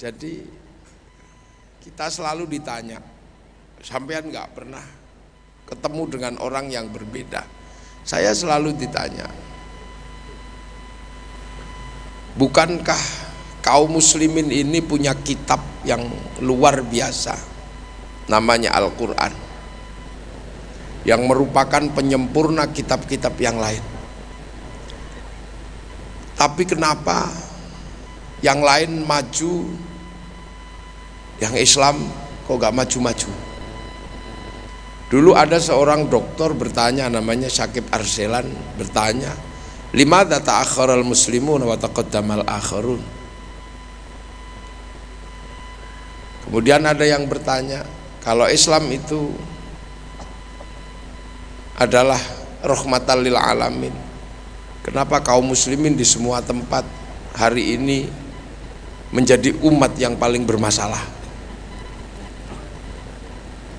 Jadi kita selalu ditanya, sampean nggak pernah ketemu dengan orang yang berbeda. Saya selalu ditanya, bukankah kaum muslimin ini punya kitab yang luar biasa, namanya Al-Quran, yang merupakan penyempurna kitab-kitab yang lain. Tapi kenapa yang lain maju yang Islam kok gak maju-maju? Dulu ada seorang dokter bertanya namanya Syakib Arselan bertanya lima data al muslimun wa taqaddamal akharun kemudian ada yang bertanya kalau Islam itu adalah rahmatan lil alamin kenapa kaum muslimin di semua tempat hari ini menjadi umat yang paling bermasalah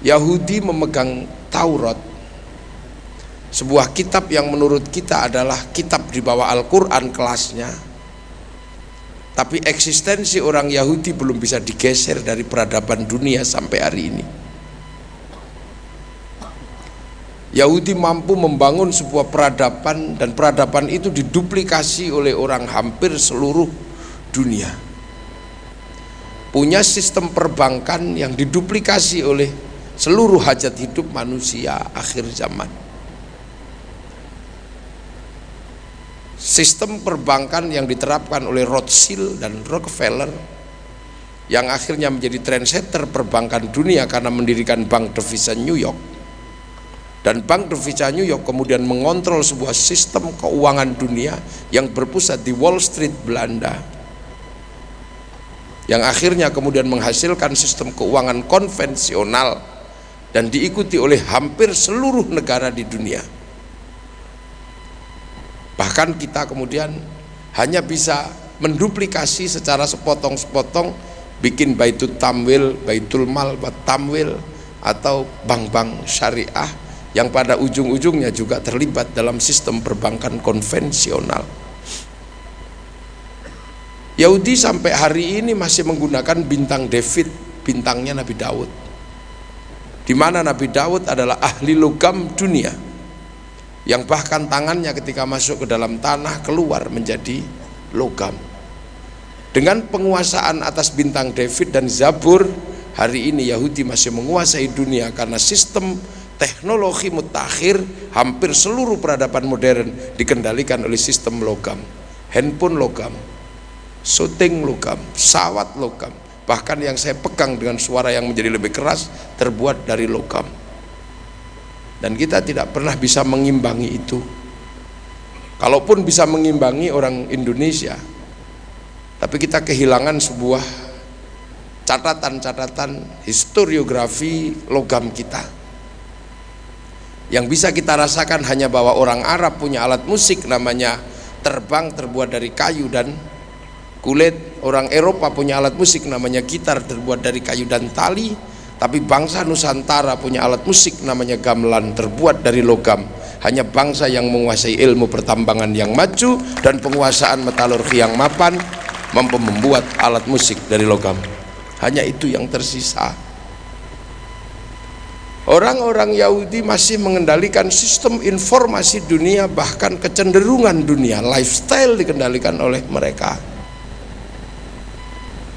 Yahudi memegang Taurat. Sebuah kitab yang menurut kita adalah kitab di bawah Al-Quran kelasnya. Tapi eksistensi orang Yahudi belum bisa digeser dari peradaban dunia sampai hari ini. Yahudi mampu membangun sebuah peradaban dan peradaban itu diduplikasi oleh orang hampir seluruh dunia. Punya sistem perbankan yang diduplikasi oleh seluruh hajat hidup manusia akhir zaman. Sistem perbankan yang diterapkan oleh Rothschild dan Rockefeller yang akhirnya menjadi trendsetter perbankan dunia karena mendirikan bank devisa New York. Dan bank devisa New York kemudian mengontrol sebuah sistem keuangan dunia yang berpusat di Wall Street Belanda yang akhirnya kemudian menghasilkan sistem keuangan konvensional dan diikuti oleh hampir seluruh negara di dunia. Bahkan kita kemudian hanya bisa menduplikasi secara sepotong-sepotong bikin baitul tamwil, baitul mal, tamwil atau bank-bank syariah yang pada ujung-ujungnya juga terlibat dalam sistem perbankan konvensional. Yahudi sampai hari ini masih menggunakan bintang David bintangnya Nabi Daud di mana Nabi Daud adalah ahli logam dunia yang bahkan tangannya ketika masuk ke dalam tanah keluar menjadi logam. Dengan penguasaan atas bintang David dan Zabur hari ini Yahudi masih menguasai dunia karena sistem teknologi mutakhir hampir seluruh peradaban modern dikendalikan oleh sistem logam. Handphone logam syuting logam, sawat logam bahkan yang saya pegang dengan suara yang menjadi lebih keras terbuat dari logam dan kita tidak pernah bisa mengimbangi itu. Kalaupun bisa mengimbangi orang Indonesia tapi kita kehilangan sebuah catatan-catatan historiografi logam kita. Yang bisa kita rasakan hanya bahwa orang Arab punya alat musik namanya terbang terbuat dari kayu dan kulit orang Eropa punya alat musik namanya gitar terbuat dari kayu dan tali tapi bangsa Nusantara punya alat musik namanya gamelan terbuat dari logam. Hanya bangsa yang menguasai ilmu pertambangan yang maju dan penguasaan metalurgi yang mapan mampu membuat alat musik dari logam. Hanya itu yang tersisa. Orang-orang Yahudi masih mengendalikan sistem informasi dunia bahkan kecenderungan dunia lifestyle dikendalikan oleh mereka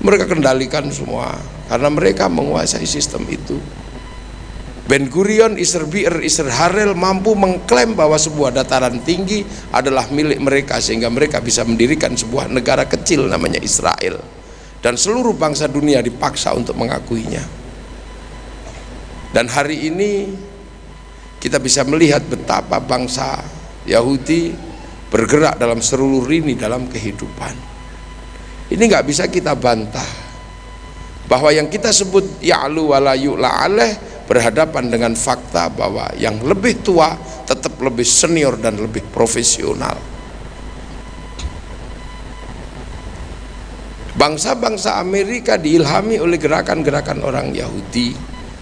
mereka kendalikan semua. Karena mereka menguasai sistem itu. Ben Gurion, Isr Bir, Harel mampu mengklaim bahwa sebuah dataran tinggi adalah milik mereka sehingga mereka bisa mendirikan sebuah negara kecil namanya Israel. Dan seluruh bangsa dunia dipaksa untuk mengakuinya. Dan hari ini kita bisa melihat betapa bangsa Yahudi bergerak dalam seluruh lini dalam kehidupan ini nggak bisa kita bantah. Bahwa yang kita sebut ya'lu wala yu'la aleh berhadapan dengan fakta bahwa yang lebih tua tetap lebih senior dan lebih profesional. Bangsa-bangsa Amerika diilhami oleh gerakan-gerakan orang Yahudi.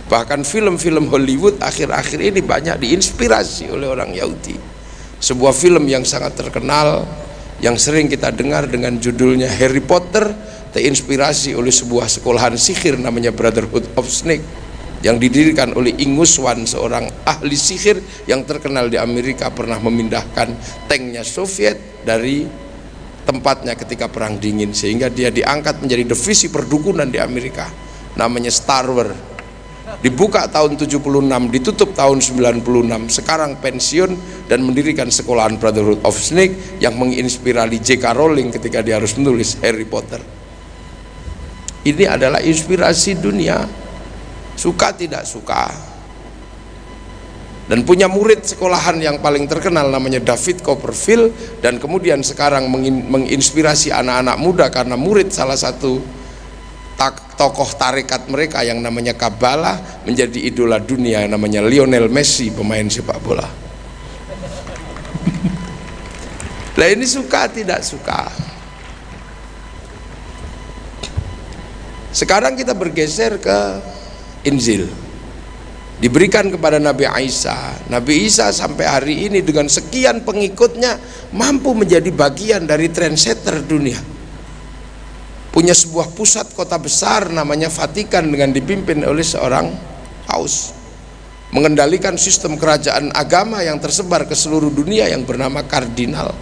Bahkan film-film Hollywood akhir-akhir ini banyak diinspirasi oleh orang Yahudi. Sebuah film yang sangat terkenal yang sering kita dengar dengan judulnya Harry Potter terinspirasi oleh sebuah sekolahan sihir namanya Brotherhood of Snake yang didirikan oleh Ingus Wan seorang ahli sihir yang terkenal di Amerika pernah memindahkan tanknya Soviet dari tempatnya ketika perang dingin sehingga dia diangkat menjadi divisi perdukunan di Amerika namanya Star Wars dibuka tahun 76 ditutup tahun 96 sekarang pensiun dan mendirikan sekolahan Brotherhood of Snake yang menginspirasi J.K. Rowling ketika dia harus menulis Harry Potter. Ini adalah inspirasi dunia. Suka tidak suka? Dan punya murid sekolahan yang paling terkenal namanya David Copperfield dan kemudian sekarang menginspirasi anak-anak muda karena murid salah satu tokoh tarekat mereka yang namanya Kabbalah menjadi idola dunia namanya Lionel Messi pemain sepak bola. Lah ini suka tidak suka? Sekarang kita bergeser ke Injil. Diberikan kepada Nabi Isa. Nabi Isa sampai hari ini dengan sekian pengikutnya mampu menjadi bagian dari trendsetter dunia punya sebuah pusat kota besar namanya Vatikan dengan dipimpin oleh seorang paus. Mengendalikan sistem kerajaan agama yang tersebar ke seluruh dunia yang bernama kardinal.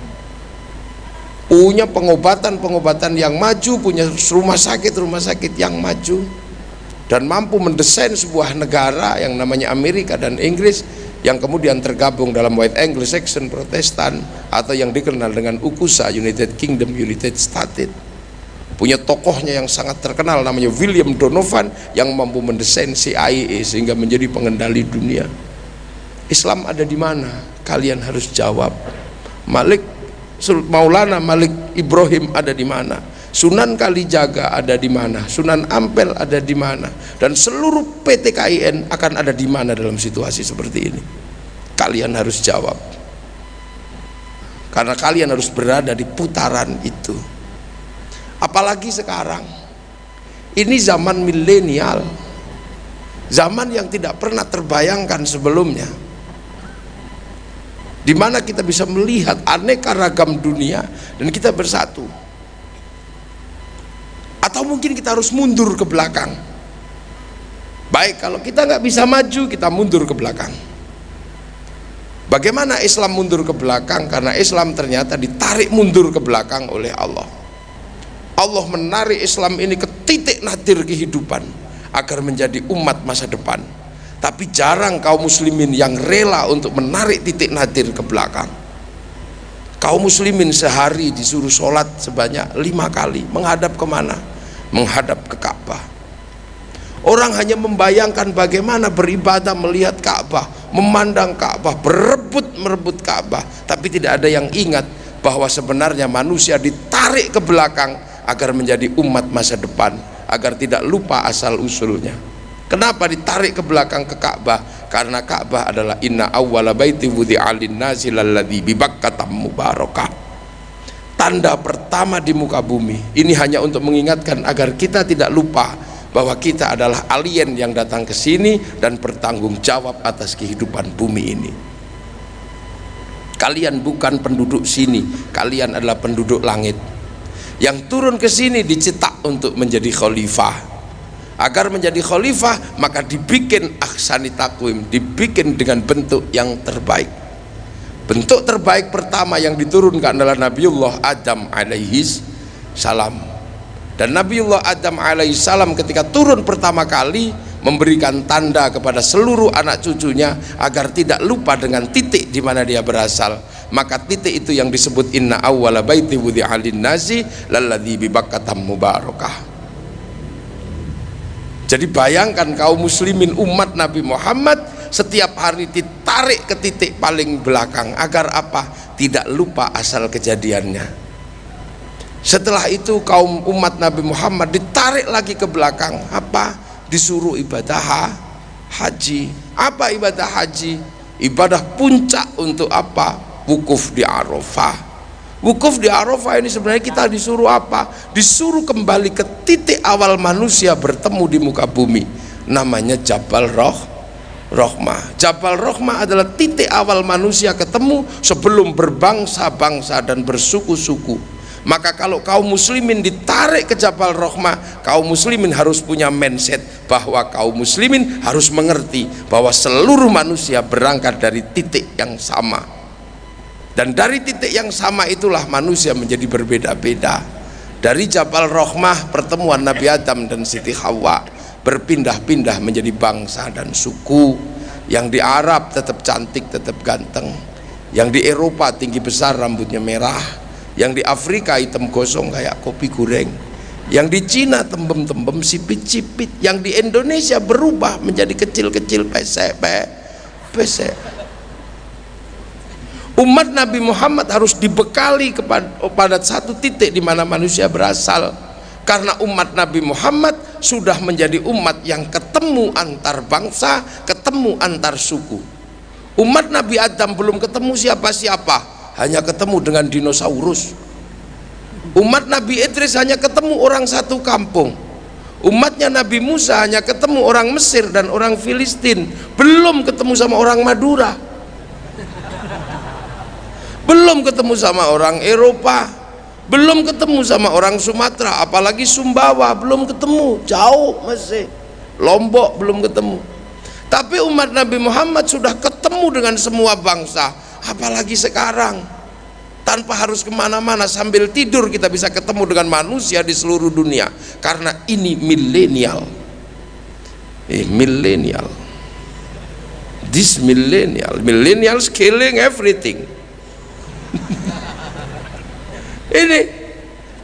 Punya pengobatan-pengobatan yang maju punya rumah sakit-rumah sakit yang maju. Dan mampu mendesain sebuah negara yang namanya Amerika dan Inggris yang kemudian tergabung dalam White Anglo-Saxon Protestan atau yang dikenal dengan UKUSA United Kingdom United States punya tokohnya yang sangat terkenal namanya William Donovan yang mampu mendesain CIA sehingga menjadi pengendali dunia. Islam ada di mana? Kalian harus jawab. Malik Maulana Malik Ibrahim ada di mana? Sunan Kalijaga ada di mana, Sunan Ampel ada di mana, dan seluruh PT KIN akan ada di mana dalam situasi seperti ini. Kalian harus jawab, karena kalian harus berada di putaran itu. Apalagi sekarang, ini zaman milenial, zaman yang tidak pernah terbayangkan sebelumnya, di mana kita bisa melihat aneka ragam dunia dan kita bersatu. Atau mungkin kita harus mundur ke belakang. Baik kalau kita nggak bisa maju kita mundur ke belakang. Bagaimana Islam mundur ke belakang? Karena Islam ternyata ditarik mundur ke belakang oleh Allah Allah menarik Islam ini ke titik nadir kehidupan agar menjadi umat masa depan. Tapi jarang kaum muslimin yang rela untuk menarik titik nadir ke belakang. Kaum muslimin sehari disuruh sholat sebanyak lima kali menghadap ke mana? menghadap ke Ka'bah. Orang hanya membayangkan bagaimana beribadah melihat Ka'bah memandang Ka'bah berebut merebut Ka'bah. Tapi tidak ada yang ingat bahwa sebenarnya manusia ditarik ke belakang agar menjadi umat masa depan agar tidak lupa asal usulnya. Kenapa ditarik ke belakang ke Ka'bah? Karena Ka'bah adalah inna awwala baiti wudi'alin nasi lalladhi bibakkatam mubarakah. Tanda pertama di muka bumi ini hanya untuk mengingatkan agar kita tidak lupa bahwa kita adalah alien yang datang ke sini dan bertanggung jawab atas kehidupan bumi ini kalian bukan penduduk sini kalian adalah penduduk langit. Yang turun ke sini dicetak untuk menjadi khalifah. Agar menjadi khalifah maka dibikin aksani takwim dibikin dengan bentuk yang terbaik. Bentuk terbaik pertama yang diturunkan adalah Nabiullah Adam alaihi salam. Dan Nabiullah Adam alaihi salam ketika turun pertama kali memberikan tanda kepada seluruh anak cucunya agar tidak lupa dengan titik di mana dia berasal maka titik itu yang disebut inna awwala baiti wudi'alin nasi lalladhi bibakatam mubarakah jadi bayangkan kaum muslimin umat Nabi Muhammad setiap hari ditarik ke titik paling belakang agar apa? Tidak lupa asal kejadiannya. Setelah itu kaum umat Nabi Muhammad ditarik lagi ke belakang apa? Disuruh ibadah haji. Apa ibadah haji? Ibadah puncak untuk apa? Wukuf di Arafah Wukuf di Arafah ini sebenarnya kita disuruh apa? Disuruh kembali ke titik awal manusia bertemu di muka bumi. Namanya Jabal Roh Rohmah. Jabal Rohmah adalah titik awal manusia ketemu sebelum berbangsa-bangsa dan bersuku-suku. Maka kalau kaum muslimin ditarik ke Jabal Rohmah kaum muslimin harus punya mindset bahwa kaum muslimin harus mengerti bahwa seluruh manusia berangkat dari titik yang sama. Dan dari titik yang sama itulah manusia menjadi berbeda-beda. Dari Jabal Rohmah pertemuan Nabi Adam dan Siti Hawa berpindah-pindah menjadi bangsa dan suku. Yang di Arab tetap cantik tetap ganteng. Yang di Eropa tinggi besar rambutnya merah yang di Afrika hitam gosong kayak kopi goreng. Yang di Cina tembem-tembem sipit-sipit yang di Indonesia berubah menjadi kecil-kecil pesek pesek. Umat Nabi Muhammad harus dibekali kepada pada satu titik di mana manusia berasal. Karena umat Nabi Muhammad sudah menjadi umat yang ketemu antar bangsa ketemu antar suku. Umat Nabi Adam belum ketemu siapa-siapa hanya ketemu dengan dinosaurus. Umat Nabi Idris hanya ketemu orang satu kampung. Umatnya Nabi Musa hanya ketemu orang Mesir dan orang Filistin. Belum ketemu sama orang Madura. Belum ketemu sama orang Eropa. Belum ketemu sama orang Sumatera. Apalagi Sumbawa belum ketemu. Jauh masih Lombok belum ketemu. Tapi umat Nabi Muhammad sudah ketemu dengan semua bangsa apalagi sekarang tanpa harus ke mana-mana sambil tidur kita bisa ketemu dengan manusia di seluruh dunia. Karena ini milenial. Eh milenial. This millennial millennials killing everything. Ini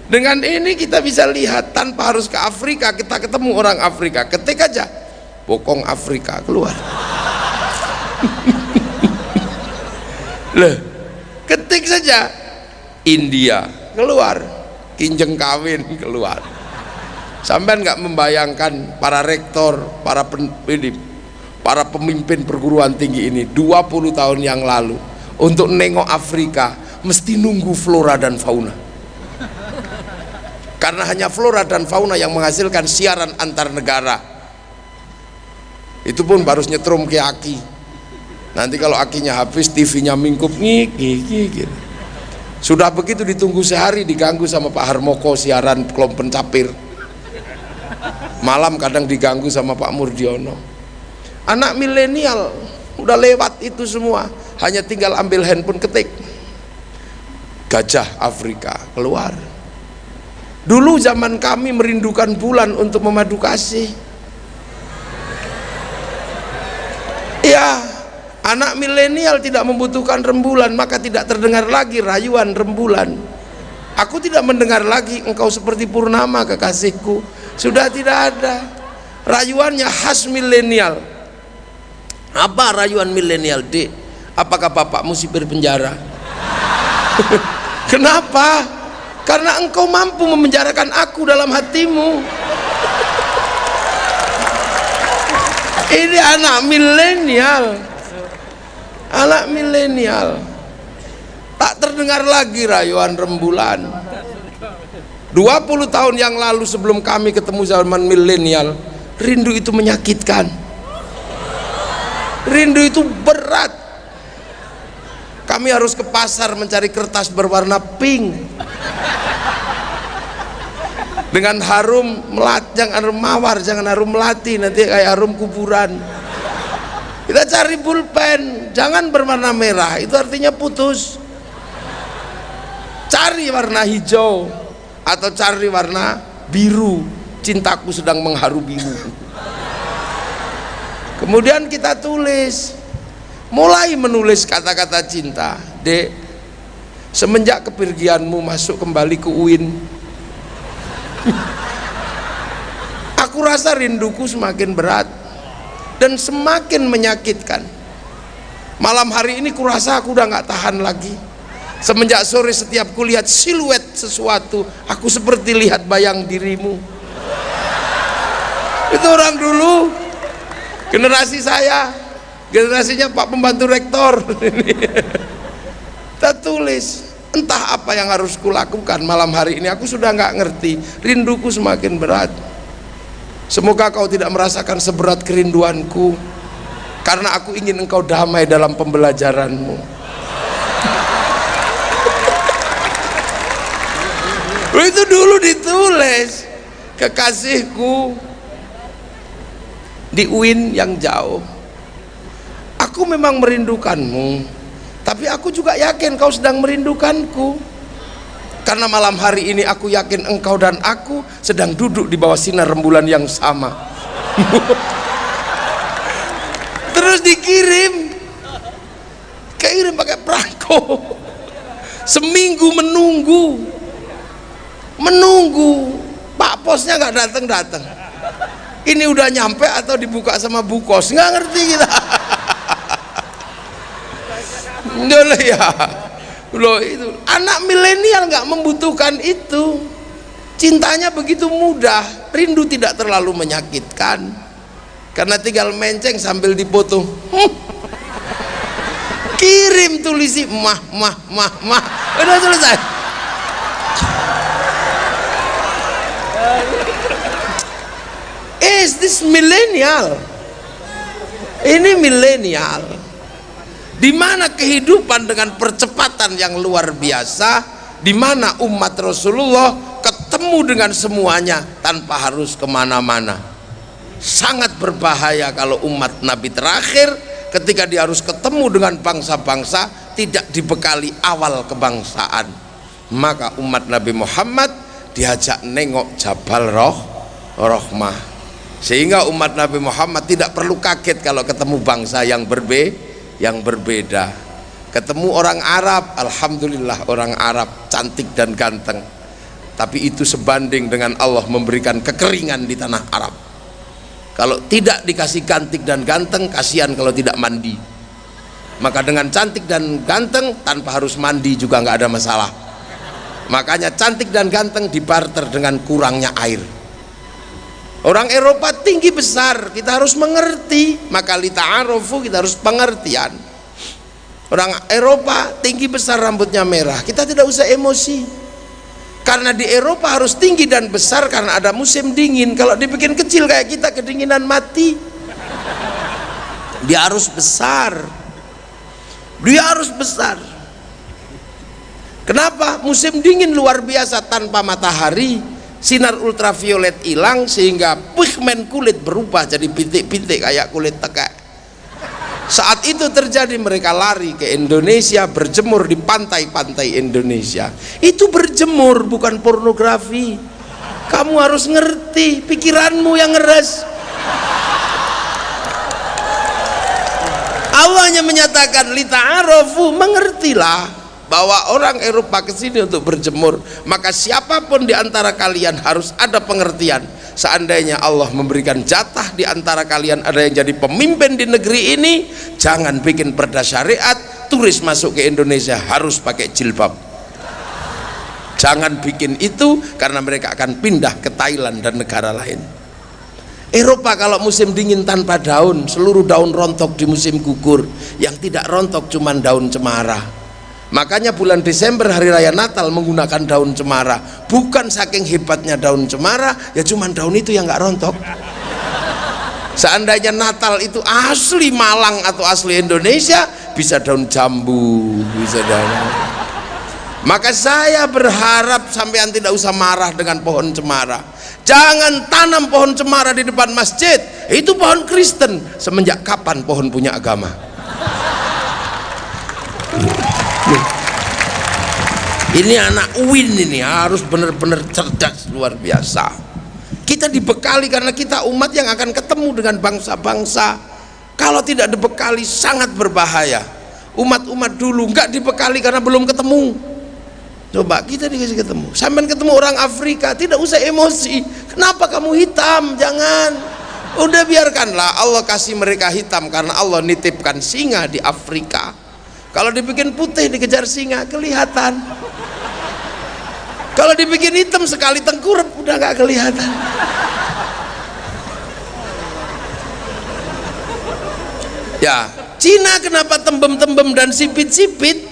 dengan ini kita bisa lihat tanpa harus ke Afrika kita ketemu orang Afrika. Ketik aja bokong Afrika keluar Loh, ketik saja India keluar, kinjeng kawin keluar. Sampai nggak membayangkan para rektor, para pen, ini, para pemimpin perguruan tinggi ini 20 tahun yang lalu untuk nengok Afrika mesti nunggu flora dan fauna. Karena hanya flora dan fauna yang menghasilkan siaran antar negara. Itu pun baru nyetrum ke aki nanti kalau akinya habis TV-nya mingkup ngik ngik gitu. sudah begitu ditunggu sehari diganggu sama Pak Harmoko siaran kelompok pencapir malam kadang diganggu sama Pak Murdiono. Anak milenial udah lewat itu semua. Hanya tinggal ambil handphone ketik. Gajah Afrika keluar. Dulu zaman kami merindukan bulan untuk memadu kasih. Ya anak milenial tidak membutuhkan rembulan maka tidak terdengar lagi rayuan rembulan. Aku tidak mendengar lagi engkau seperti purnama kekasihku. Sudah tidak ada. Rayuannya khas milenial. Apa rayuan milenial dek apakah bapakmu sipir penjara? Kenapa? Karena engkau mampu memenjarakan aku dalam hatimu. Ini anak milenial anak milenial. Tak terdengar lagi rayuan rembulan. 20 tahun yang lalu sebelum kami ketemu zaman milenial rindu itu menyakitkan. Rindu itu berat. Kami harus ke pasar mencari kertas berwarna pink. Dengan harum melat jangan harum mawar jangan harum melati nanti kayak harum kuburan kita cari pulpen. Jangan berwarna merah. Itu artinya putus. Cari warna hijau atau cari warna biru. Cintaku sedang mengharu biru kemudian kita tulis. Mulai menulis kata-kata cinta. Dek semenjak kepergianmu masuk kembali ke UIN aku rasa rinduku semakin berat dan semakin menyakitkan. Malam hari ini kurasa aku udah nggak tahan lagi. Semenjak sore setiap kulihat siluet sesuatu aku seperti lihat bayang dirimu. Itu orang dulu generasi saya. Generasinya Pak Pembantu Rektor. Kita tulis entah apa yang harus kulakukan malam hari ini. Aku sudah nggak ngerti. Rinduku semakin berat Semoga kau tidak merasakan seberat kerinduanku karena aku ingin engkau damai dalam pembelajaranmu. itu dulu ditulis kekasihku di UIN yang jauh aku memang merindukanmu tapi aku juga yakin kau sedang merindukanku karena malam hari ini aku yakin engkau dan aku sedang duduk di bawah sinar rembulan yang sama. Terus dikirim. Kirim pakai perangko. Seminggu menunggu. Menunggu. Pak posnya nggak datang datang. Ini udah nyampe atau dibuka sama bu kos? Nggak ngerti kita. Ya loh itu. Anak milenial nggak membutuhkan itu. Cintanya begitu mudah rindu tidak terlalu menyakitkan. Karena tinggal menceng sambil dipoto hmm. kirim tulisi mah mah mah mah. Udah selesai. Is this millennial? Ini milenial di mana kehidupan dengan percepatan yang luar biasa? Di mana umat Rasulullah ketemu dengan semuanya tanpa harus ke mana-mana? Sangat berbahaya kalau umat Nabi terakhir ketika dia harus ketemu dengan bangsa-bangsa tidak dibekali awal kebangsaan. Maka umat Nabi Muhammad diajak nengok Jabal Roh Rohmah. Sehingga umat Nabi Muhammad tidak perlu kaget kalau ketemu bangsa yang berbeda yang berbeda. Ketemu orang Arab Alhamdulillah orang Arab cantik dan ganteng. Tapi itu sebanding dengan Allah memberikan kekeringan di tanah Arab. Kalau tidak dikasih cantik dan ganteng kasihan kalau tidak mandi. Maka dengan cantik dan ganteng tanpa harus mandi juga nggak ada masalah. Makanya cantik dan ganteng dibarter dengan kurangnya air Orang Eropa tinggi besar, kita harus mengerti. Maka lita'arofu kita harus pengertian. Orang Eropa tinggi besar rambutnya merah, kita tidak usah emosi. Karena di Eropa harus tinggi dan besar karena ada musim dingin. Kalau dibikin kecil kayak kita kedinginan mati. Dia harus besar. Dia harus besar. Kenapa? Musim dingin luar biasa tanpa matahari sinar ultraviolet hilang sehingga pigmen kulit berubah jadi bintik-bintik kayak kulit tekek saat itu terjadi mereka lari ke Indonesia berjemur di pantai-pantai Indonesia. Itu berjemur bukan pornografi. Kamu harus ngerti pikiranmu yang ngeres Allah hanya menyatakan lita'arofu mengertilah bahwa orang Eropa ke sini untuk berjemur. Maka siapa pun di antara kalian harus ada pengertian. Seandainya Allah memberikan jatah di antara kalian ada yang jadi pemimpin di negeri ini jangan bikin perda syariat turis masuk ke Indonesia harus pakai jilbab. Jangan bikin itu karena mereka akan pindah ke Thailand dan negara lain. Eropa kalau musim dingin tanpa daun seluruh daun rontok di musim gugur. Yang tidak rontok cuma daun cemara makanya bulan Desember hari raya Natal menggunakan daun cemara. Bukan saking hebatnya daun cemara ya cuman daun itu yang nggak rontok. Seandainya Natal itu asli Malang atau asli Indonesia bisa daun jambu bisa daun maka saya berharap sampean tidak usah marah dengan pohon cemara. Jangan tanam pohon cemara di depan masjid. Itu pohon Kristen semenjak kapan pohon punya agama ini anak Uin ini harus benar-benar cerdas luar biasa. Kita dibekali karena kita umat yang akan ketemu dengan bangsa-bangsa. Kalau tidak dibekali sangat berbahaya. Umat-umat dulu nggak dibekali karena belum ketemu. Coba kita dikasih ketemu. Sampai ketemu orang Afrika tidak usah emosi. Kenapa kamu hitam? Jangan. Udah biarkanlah Allah kasih mereka hitam karena Allah nitipkan singa di Afrika kalau dibikin putih dikejar singa kelihatan. Kalau dibikin hitam sekali tengkurap udah gak kelihatan. Ya Cina kenapa tembem-tembem dan sipit-sipit?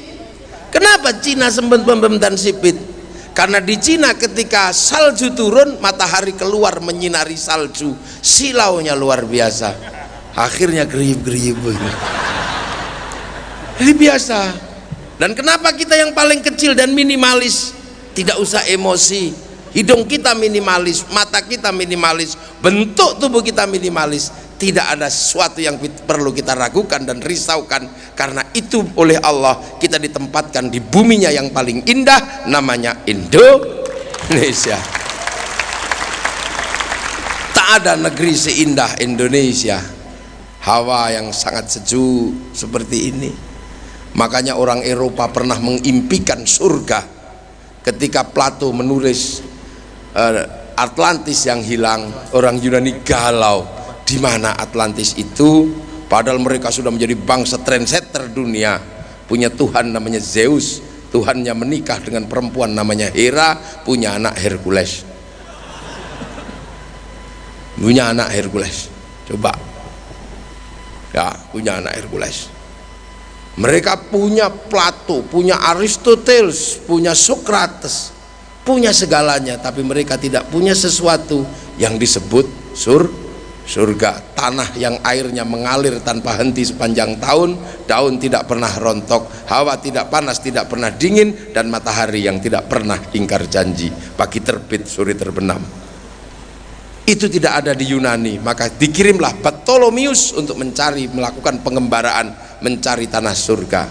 Kenapa Cina sembem-tembem dan sipit? Karena di Cina ketika salju turun matahari keluar menyinari salju. Silaunya luar biasa. Akhirnya gerib-gerib ini biasa. Dan kenapa kita yang paling kecil dan minimalis? Tidak usah emosi. Hidung kita minimalis mata kita minimalis bentuk tubuh kita minimalis. Tidak ada sesuatu yang perlu kita ragukan dan risaukan. Karena itu oleh Allah kita ditempatkan di buminya yang paling indah namanya Indonesia. Tak ada negeri seindah Indonesia. Hawa yang sangat sejuk seperti ini makanya orang Eropa pernah mengimpikan surga ketika Plato menulis uh, Atlantis yang hilang orang Yunani galau di mana Atlantis itu? Padahal mereka sudah menjadi bangsa trendsetter dunia punya Tuhan namanya Zeus Tuhannya menikah dengan perempuan namanya Hera punya anak Hercules. Punya anak Hercules. Coba. Ya punya anak Hercules mereka punya Plato punya Aristoteles punya Socrates punya segalanya tapi mereka tidak punya sesuatu yang disebut sur surga. Tanah yang airnya mengalir tanpa henti sepanjang tahun daun tidak pernah rontok hawa tidak panas tidak pernah dingin dan matahari yang tidak pernah ingkar janji. Pagi terbit sore terbenam. Itu tidak ada di Yunani maka dikirimlah Ptolemius untuk mencari melakukan pengembaraan mencari tanah surga.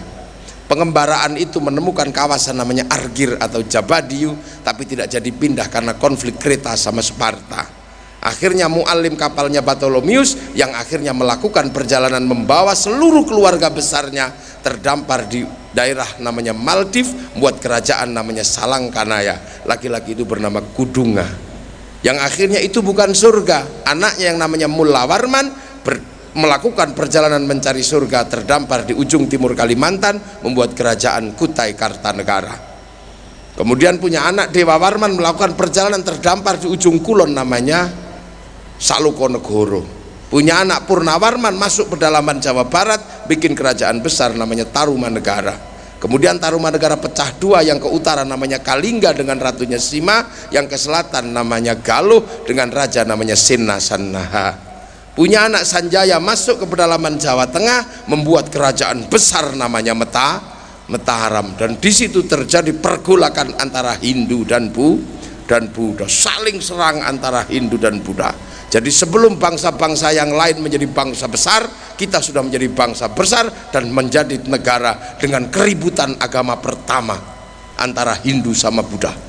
Pengembaraan itu menemukan kawasan namanya Argir atau Jabadiu tapi tidak jadi pindah karena konflik Kreta sama Sparta. Akhirnya muallim kapalnya Bartolomius yang akhirnya melakukan perjalanan membawa seluruh keluarga besarnya terdampar di daerah namanya Maldiv buat kerajaan namanya Salangkanaya laki-laki itu bernama Kudunga. Yang akhirnya itu bukan surga anaknya yang namanya Mulawarman melakukan perjalanan mencari surga terdampar di ujung timur Kalimantan membuat kerajaan Kutai Kartanegara. Kemudian punya anak Dewa Warman melakukan perjalanan terdampar di ujung kulon namanya Salukonegoro. Punya anak Purnawarman masuk pedalaman Jawa Barat bikin kerajaan besar namanya Tarumanegara. Kemudian Tarumanegara pecah dua yang ke utara namanya Kalingga dengan ratunya Sima yang ke selatan namanya Galuh dengan raja namanya Sinasanaha punya anak Sanjaya masuk ke pedalaman Jawa Tengah membuat kerajaan besar namanya Meta Mataram dan di situ terjadi pergolakan antara Hindu dan Bu dan Buddha. Saling serang antara Hindu dan Buddha. Jadi sebelum bangsa-bangsa yang lain menjadi bangsa besar, kita sudah menjadi bangsa besar dan menjadi negara dengan keributan agama pertama antara Hindu sama Buddha.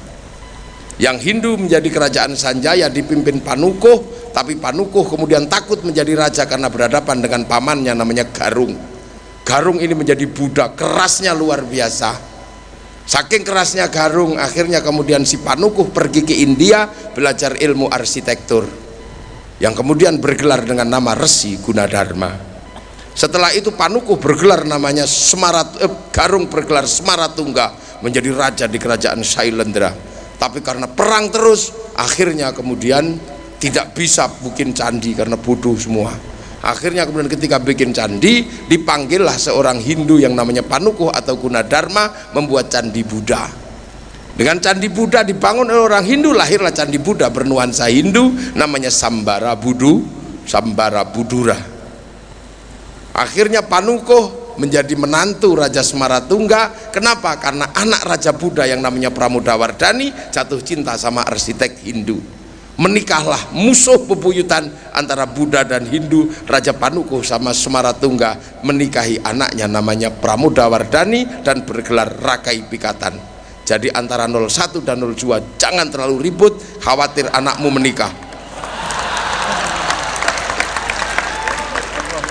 Yang Hindu menjadi kerajaan Sanjaya dipimpin Panukuh, tapi Panukuh kemudian takut menjadi raja karena berhadapan dengan pamannya namanya Garung. Garung ini menjadi Buddha, kerasnya luar biasa. Saking kerasnya Garung, akhirnya kemudian si Panukuh pergi ke India belajar ilmu arsitektur yang kemudian bergelar dengan nama Resi Gunadarma setelah itu Panuku bergelar namanya Semarat eh, Garung bergelar Semaratungga menjadi raja di kerajaan Sailendra tapi karena perang terus akhirnya kemudian tidak bisa bikin candi karena bodoh semua. Akhirnya kemudian ketika bikin candi dipanggillah seorang Hindu yang namanya Panuku atau Gunadarma membuat candi Buddha. Dengan candi Buddha dibangun oleh orang Hindu lahirlah candi Buddha bernuansa Hindu namanya Sambara Budu Sambara Budura. Akhirnya Panukuh menjadi menantu Raja Semaratungga. Kenapa? karena anak Raja Buddha yang namanya Pramodawardhani jatuh cinta sama arsitek Hindu. Menikahlah musuh bebuyutan antara Buddha dan Hindu. Raja Panukuh sama Semaratungga menikahi anaknya namanya Pramodawardhani dan bergelar Rakai Pikatan. Jadi antara 01 dan 02 jangan terlalu ribut khawatir anakmu menikah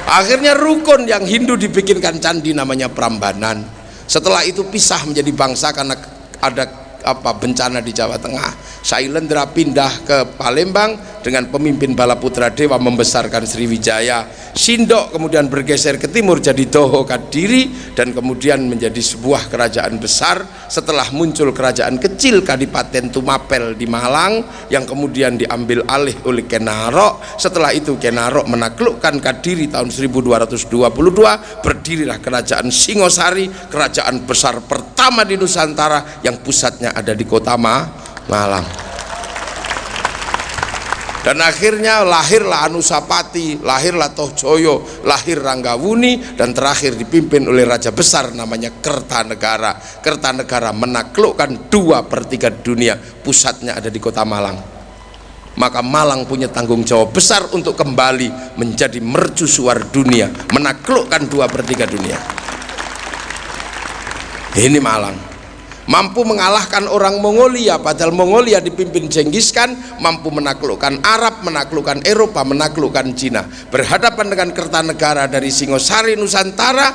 akhirnya rukun yang Hindu dibikinkan candi namanya Prambanan. Setelah itu pisah menjadi bangsa karena ada apa bencana di Jawa Tengah. Sailendra pindah ke Palembang dengan pemimpin Bala Putra Dewa membesarkan Sriwijaya. Sindok kemudian bergeser ke timur jadi Doho Kadiri dan kemudian menjadi sebuah kerajaan besar setelah muncul kerajaan kecil Kadipaten Tumapel di Malang yang kemudian diambil alih oleh Kenarok setelah itu Kenarok menaklukkan Kadiri tahun 1222 berdirilah kerajaan Singosari kerajaan besar pertama di Nusantara yang pusatnya ada di kota Ma Malang. Dan akhirnya lahirlah Anusapati lahirlah Tohjoyo lahir Ranggawuni dan terakhir dipimpin oleh raja besar namanya Kertanegara. Kertanegara menaklukkan dua per tiga dunia pusatnya ada di kota Malang. Maka Malang punya tanggung jawab besar untuk kembali menjadi mercusuar dunia menaklukkan dua per tiga dunia. Ini Malang mampu mengalahkan orang Mongolia padahal Mongolia dipimpin Genghis Khan mampu menaklukkan Arab menaklukkan Eropa menaklukkan Cina. Berhadapan dengan Kertanegara dari Singosari Nusantara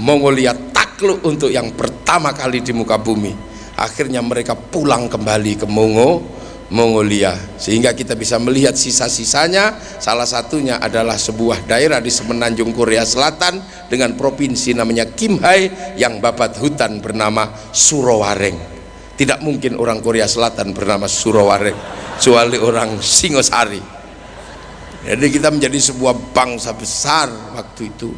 Mongolia takluk untuk yang pertama kali di muka bumi. Akhirnya mereka pulang kembali ke Mongo Mongolia. Sehingga kita bisa melihat sisa-sisanya. Salah satunya adalah sebuah daerah di semenanjung Korea Selatan dengan provinsi namanya Kimhae yang babat hutan bernama Surowareng tidak mungkin orang Korea Selatan bernama Surowareng kecuali orang Singosari. Jadi kita menjadi sebuah bangsa besar waktu itu.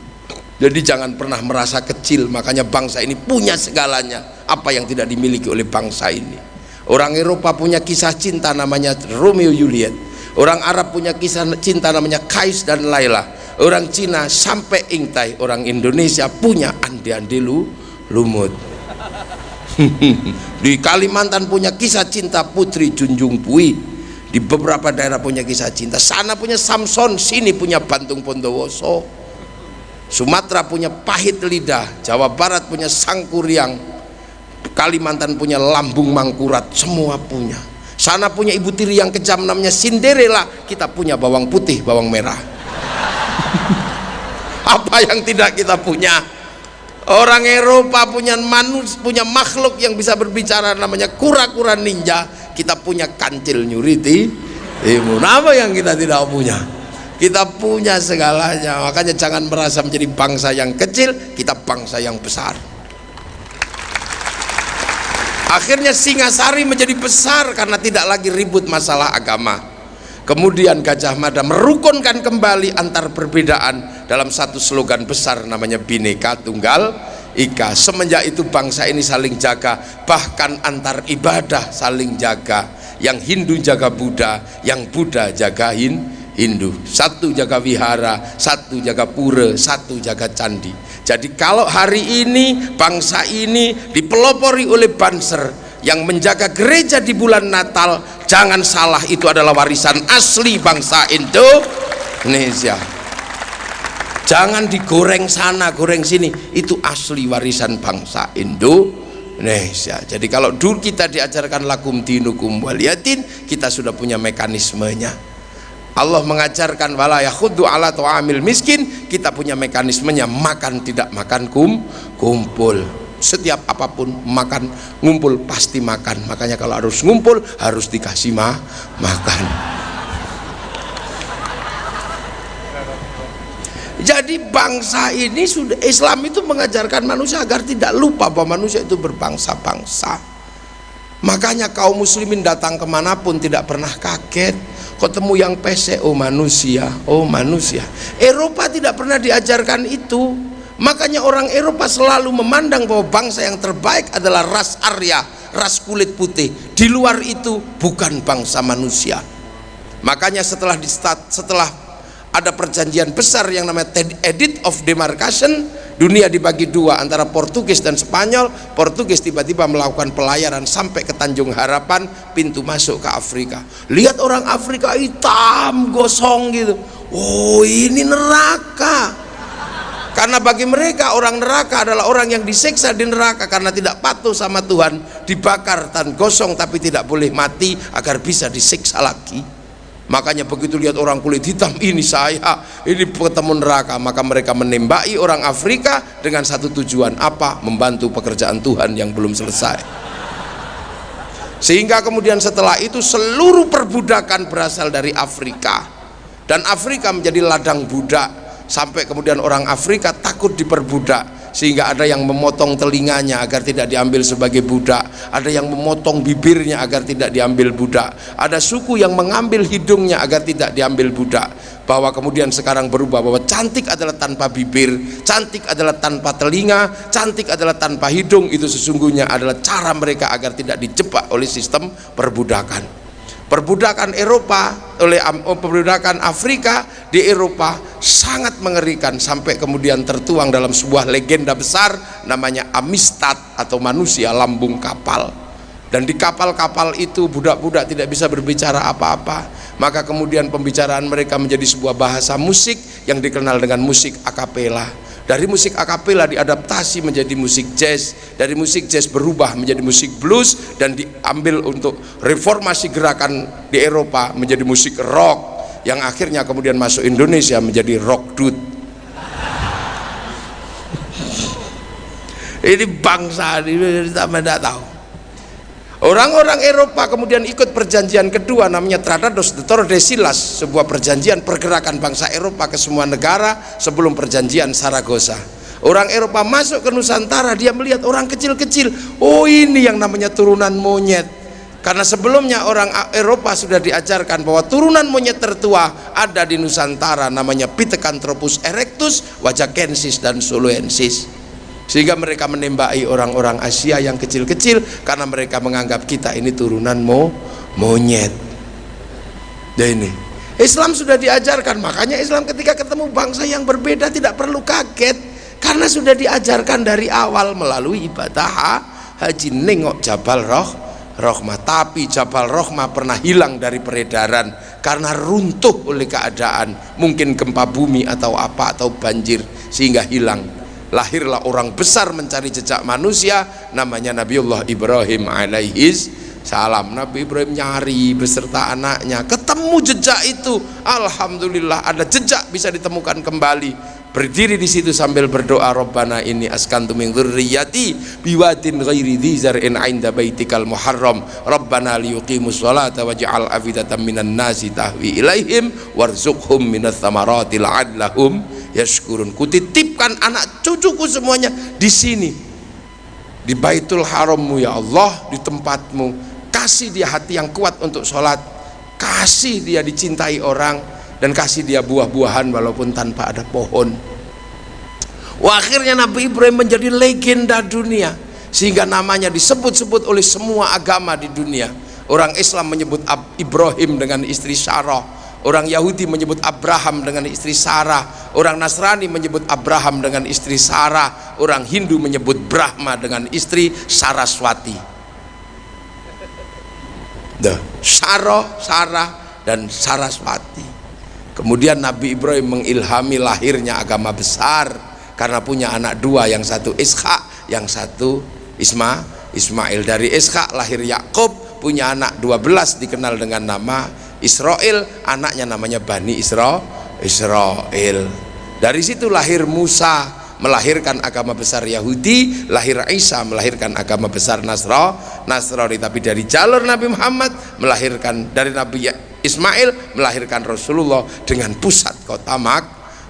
Jadi jangan pernah merasa kecil makanya bangsa ini punya segalanya. Apa yang tidak dimiliki oleh bangsa ini Orang Eropa punya kisah cinta namanya Romeo Juliet. Orang Arab punya kisah cinta namanya Kais dan Laila. Orang Cina sampai Ingtai. Orang Indonesia punya Andi Andi Lu, Lumut. Di Kalimantan punya kisah cinta Putri Junjung Pui. Di beberapa daerah punya kisah cinta. Sana punya Samson, sini punya Bantung Pondowoso. Sumatera punya Pahit Lidah, Jawa Barat punya Sangkuriang, Kalimantan punya lambung mangkurat semua punya. Sana punya ibu tiri yang kejam namanya Cinderella. Kita punya bawang putih bawang merah. Apa yang tidak kita punya? Orang Eropa punya manus punya makhluk yang bisa berbicara namanya kura-kura ninja. Kita punya kancil nyuriti imun apa yang kita tidak punya? Kita punya segalanya. Makanya jangan merasa menjadi bangsa yang kecil kita bangsa yang besar akhirnya Singasari menjadi besar karena tidak lagi ribut masalah agama. Kemudian Gajah Mada merukunkan kembali antar perbedaan dalam satu slogan besar namanya Bineka Tunggal Ika. Semenjak itu bangsa ini saling jaga bahkan antar ibadah saling jaga. Yang Hindu jaga Buddha yang Buddha jaga Hindu satu jaga wihara satu jaga pura satu jaga candi jadi kalau hari ini bangsa ini dipelopori oleh Banser yang menjaga gereja di bulan Natal, jangan salah itu adalah warisan asli bangsa Indonesia. Jangan digoreng sana, goreng sini. Itu asli warisan bangsa Indonesia. Jadi kalau dulu kita diajarkan lakum dinukum waliyatin, kita sudah punya mekanismenya Allah mengajarkan wala yakhuddu ala tu'amil miskin. Kita punya mekanismenya makan tidak makan kum kumpul. Setiap apa pun makan ngumpul pasti makan. Makanya kalau harus ngumpul harus dikasih ma makan. Jadi bangsa ini sudah Islam itu mengajarkan manusia agar tidak lupa bahwa manusia itu berbangsa-bangsa makanya kaum muslimin datang ke mana pun tidak pernah kaget. Ketemu yang pesek oh manusia oh manusia. Eropa tidak pernah diajarkan itu. Makanya orang Eropa selalu memandang bahwa bangsa yang terbaik adalah ras Arya ras kulit putih. Di luar itu bukan bangsa manusia. Makanya setelah di setelah ada perjanjian besar yang namanya Edit of Demarcation. Dunia dibagi dua antara Portugis dan Spanyol. Portugis tiba-tiba melakukan pelayaran sampai ke Tanjung Harapan pintu masuk ke Afrika. Lihat orang Afrika hitam gosong gitu. Oh ini neraka. Karena bagi mereka orang neraka adalah orang yang disiksa di neraka karena tidak patuh sama Tuhan. Dibakar dan gosong tapi tidak boleh mati agar bisa disiksa lagi makanya begitu lihat orang kulit hitam ini saya ini ketemu neraka. Maka mereka menembaki orang Afrika dengan satu tujuan apa? Membantu pekerjaan Tuhan yang belum selesai. Sehingga kemudian setelah itu seluruh perbudakan berasal dari Afrika. Dan Afrika menjadi ladang budak. Sampai kemudian orang Afrika takut diperbudak sehingga ada yang memotong telinganya agar tidak diambil sebagai budak. Ada yang memotong bibirnya agar tidak diambil budak. Ada suku yang mengambil hidungnya agar tidak diambil budak. Bahwa kemudian sekarang berubah bahwa cantik adalah tanpa bibir cantik adalah tanpa telinga cantik adalah tanpa hidung. Itu sesungguhnya adalah cara mereka agar tidak dijebak oleh sistem perbudakan perbudakan Eropa oleh oh, perbudakan Afrika di Eropa sangat mengerikan sampai kemudian tertuang dalam sebuah legenda besar namanya Amistad atau manusia lambung kapal. Dan di kapal-kapal itu budak-budak tidak bisa berbicara apa-apa. Maka kemudian pembicaraan mereka menjadi sebuah bahasa musik yang dikenal dengan musik akapela dari musik akapela diadaptasi menjadi musik jazz dari musik jazz berubah menjadi musik blues dan diambil untuk reformasi gerakan di Eropa menjadi musik rock yang akhirnya kemudian masuk Indonesia menjadi rock dude. Ini bangsa ini kita tidak tahu Orang-orang Eropa kemudian ikut perjanjian kedua namanya Tratados de Tordesillas, sebuah perjanjian pergerakan bangsa Eropa ke semua negara sebelum perjanjian Saragossa. Orang Eropa masuk ke Nusantara, dia melihat orang kecil-kecil. Oh ini yang namanya turunan monyet. Karena sebelumnya orang Eropa sudah diajarkan bahwa turunan monyet tertua ada di Nusantara namanya Pithecanthropus erectus, Wajakensis dan Soloensis sehingga mereka menembaki orang-orang Asia yang kecil-kecil karena mereka menganggap kita ini turunan mo monyet. Dan ini Islam sudah diajarkan. Makanya Islam ketika ketemu bangsa yang berbeda tidak perlu kaget. Karena sudah diajarkan dari awal melalui ibadah haji. Nengok Jabal Roh Rohmah. Tapi Jabal Rohmah pernah hilang dari peredaran karena runtuh oleh keadaan. Mungkin gempa bumi atau apa atau banjir sehingga hilang lahirlah orang besar mencari jejak manusia namanya Nabiullah Ibrahim alaihis salam. Nabi Ibrahim nyari beserta anaknya ketemu jejak itu. Alhamdulillah ada jejak bisa ditemukan kembali berdiri di situ sambil berdoa Rabbana ini askantu min dzurriyyati biwadin ghairi dzar'in 'inda baitikal muharram. Rabbana liyuqimus sholata waj'al afidatan minan nasi tahwi ilaihim warzuqhum minats thamarati la'allahum yashkurun. Kutitipkan anak cucuku semuanya di sini di Baitul Harammu ya Allah di tempatmu. Kasih dia hati yang kuat untuk sholat. Kasih dia dicintai orang dan kasih dia buah-buahan walaupun tanpa ada pohon Wah, akhirnya Nabi Ibrahim menjadi legenda dunia sehingga namanya disebut-sebut oleh semua agama di dunia orang Islam menyebut Ibrahim dengan istri Sarah Orang Yahudi menyebut Abraham dengan istri Sarah. Orang Nasrani menyebut Abraham dengan istri Sarah. Orang Hindu menyebut Brahma dengan istri Saraswati. Sarah, Sarah dan Saraswati. Kemudian Nabi Ibrahim mengilhami lahirnya agama besar karena punya anak dua, yang satu Ishak, yang satu Isma, Ismail. Dari Ishak lahir Yakub, punya anak 12 dikenal dengan nama Israel. Anaknya namanya Bani Isra Israel. Dari situ lahir Musa melahirkan agama besar Yahudi lahir Isa melahirkan agama besar Nasra Nasrani. Tapi dari jalur Nabi Muhammad melahirkan dari Nabi Ismail melahirkan Rasulullah dengan pusat kota Mak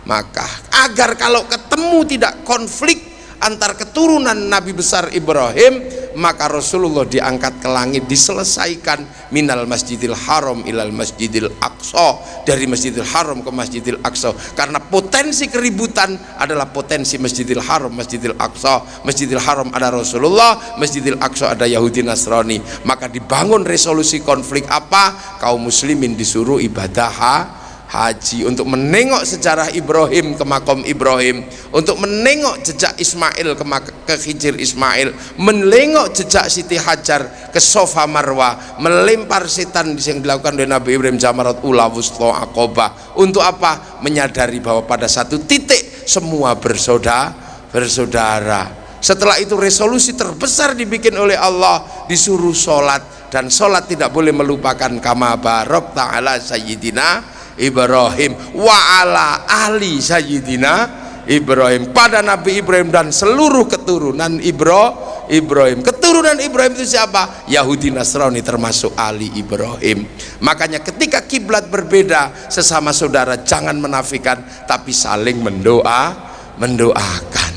Makkah. Agar kalau ketemu tidak konflik antar keturunan Nabi besar Ibrahim maka Rasulullah diangkat ke langit diselesaikan minal masjidil haram ilal masjidil aqsa dari masjidil haram ke masjidil aqsa. Karena potensi keributan adalah potensi masjidil haram masjidil aqsa. Masjidil haram ada Rasulullah masjidil aqsa ada Yahudi Nasrani. Maka dibangun resolusi konflik apa? Kaum muslimin disuruh ibadah haji untuk menengok sejarah Ibrahim ke makom Ibrahim untuk menengok jejak Ismail ke, ke Hijir Ismail menengok jejak Siti Hajar ke Sofa Marwa melempar setan yang dilakukan oleh Nabi Ibrahim Jamarat Ula Wusto Akoba untuk apa? menyadari bahwa pada satu titik semua bersaudara bersaudara. Setelah itu resolusi terbesar dibikin oleh Allah disuruh sholat. Dan sholat tidak boleh melupakan kama barok ta'ala sayyidina Ibrahim wa ala ahli sayyidina Ibrahim. Pada Nabi Ibrahim dan seluruh keturunan Ibro Ibrahim. Keturunan Ibrahim itu siapa? Yahudi Nasrani termasuk Ali Ibrahim. Makanya ketika kiblat berbeda sesama saudara jangan menafikan tapi saling mendoa mendoakan.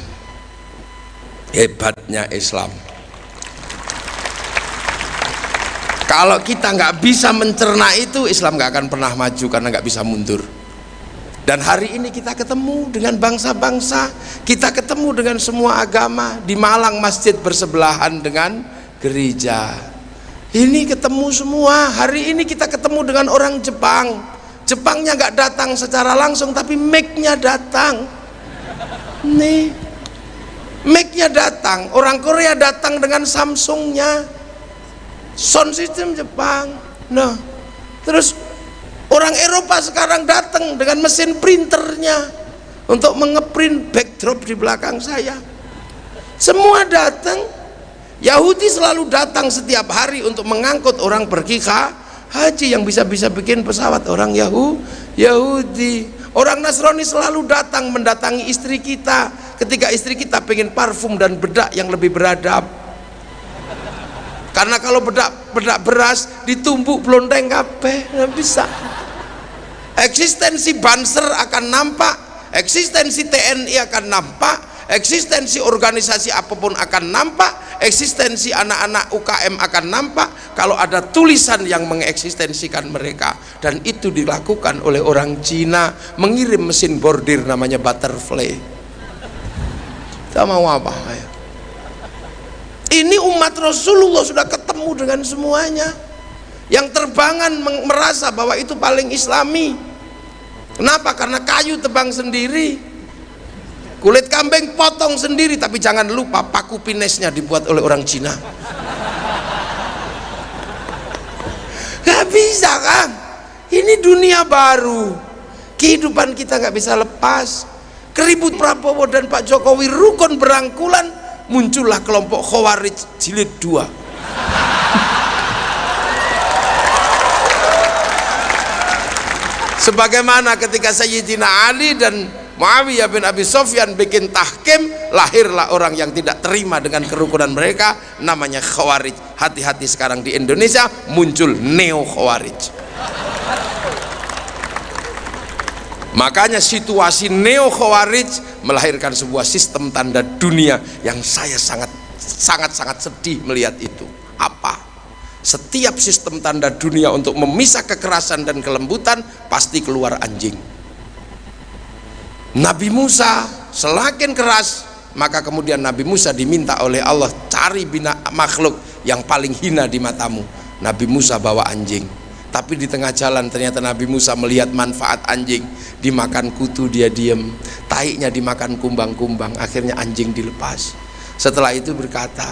Hebatnya Islam kalau kita nggak bisa mencerna itu Islam nggak akan pernah maju karena nggak bisa mundur. Dan hari ini kita ketemu dengan bangsa-bangsa kita ketemu dengan semua agama di Malang masjid bersebelahan dengan gereja. Ini ketemu semua hari ini kita ketemu dengan orang Jepang. Jepangnya nggak datang secara langsung tapi make-nya datang. Nih make-nya datang. Orang Korea datang dengan Samsungnya sound system Jepang. Nah terus orang Eropa sekarang datang dengan mesin printernya untuk mengeprint backdrop di belakang saya. Semua datang Yahudi selalu datang setiap hari untuk mengangkut orang pergi haji yang bisa-bisa bikin pesawat orang Yahu, Yahudi. Orang Nasrani selalu datang mendatangi istri kita ketika istri kita pengen parfum dan bedak yang lebih beradab karena kalau bedak bedak beras ditumbuk blondeng kape nggak bisa. Eksistensi Banser akan nampak eksistensi TNI akan nampak eksistensi organisasi apa pun akan nampak eksistensi anak-anak UKM akan nampak kalau ada tulisan yang mengeksistensikan mereka. Dan itu dilakukan oleh orang Cina mengirim mesin bordir namanya butterfly. Kita mau apa ini umat Rasulullah sudah ketemu dengan semuanya. Yang terbangan merasa bahwa itu paling islami. Kenapa? karena kayu tebang sendiri. Kulit kambing potong sendiri tapi jangan lupa paku pinesnya dibuat oleh orang Cina. Gak bisa kan ini dunia baru. Kehidupan kita gak bisa lepas. Keribut Prabowo dan Pak Jokowi rukun berangkulan muncullah kelompok Khawarij jilid 2 sebagaimana ketika Sayyidina Ali dan Muawiyah bin Abi Sofyan bikin tahkim lahirlah orang yang tidak terima dengan kerukunan mereka namanya khawarij. Hati-hati sekarang di Indonesia muncul neo khawarij makanya situasi neo khawarij melahirkan sebuah sistem tanda dunia yang saya sangat sangat sangat sedih melihat itu. Apa? Setiap sistem tanda dunia untuk memisah kekerasan dan kelembutan pasti keluar anjing. Nabi Musa semakin keras maka kemudian Nabi Musa diminta oleh Allah cari bina makhluk yang paling hina di matamu. Nabi Musa bawa anjing tapi di tengah jalan ternyata Nabi Musa melihat manfaat anjing. Dimakan kutu dia diem. Taiknya dimakan kumbang-kumbang. Akhirnya anjing dilepas. Setelah itu berkata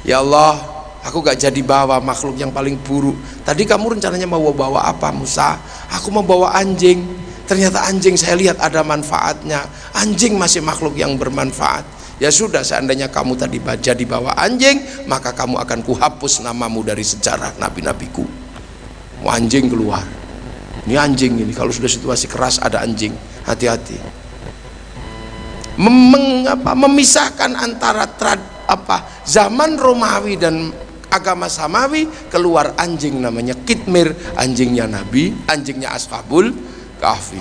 ya Allah aku gak jadi bawa makhluk yang paling buruk. Tadi kamu rencananya mau bawa apa Musa? Aku mau bawa anjing. Ternyata anjing saya lihat ada manfaatnya. Anjing masih makhluk yang bermanfaat. Ya sudah seandainya kamu tadi baca di bawah anjing maka kamu akan kuhapus namamu dari sejarah nabi-nabiku anjing keluar. Ini anjing ini. Kalau sudah situasi keras ada anjing. Hati-hati. Mem memisahkan antara trad, apa zaman Romawi dan agama Samawi keluar anjing namanya Kitmir anjingnya Nabi anjingnya Ashabul kahfi.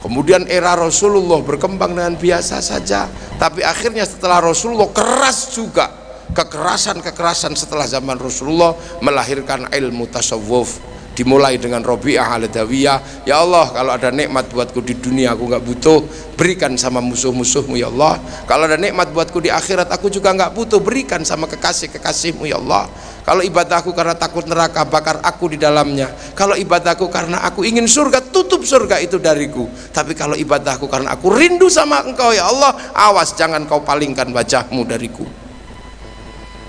Kemudian era Rasulullah berkembang dengan biasa saja tapi akhirnya setelah Rasulullah keras juga kekerasan-kekerasan setelah zaman Rasulullah melahirkan ilmu tasawuf dimulai dengan Robi'ah al-Dawiyah. Ya Allah kalau ada nikmat buatku di dunia aku nggak butuh berikan sama musuh-musuhmu ya Allah. Kalau ada nikmat buatku di akhirat aku juga nggak butuh berikan sama kekasih-kekasihmu ya Allah. Kalau ibadahku karena takut neraka bakar aku di dalamnya. Kalau ibadahku karena aku ingin surga tutup surga itu dariku. Tapi kalau ibadahku karena aku rindu sama engkau ya Allah awas jangan kau palingkan wajahmu dariku.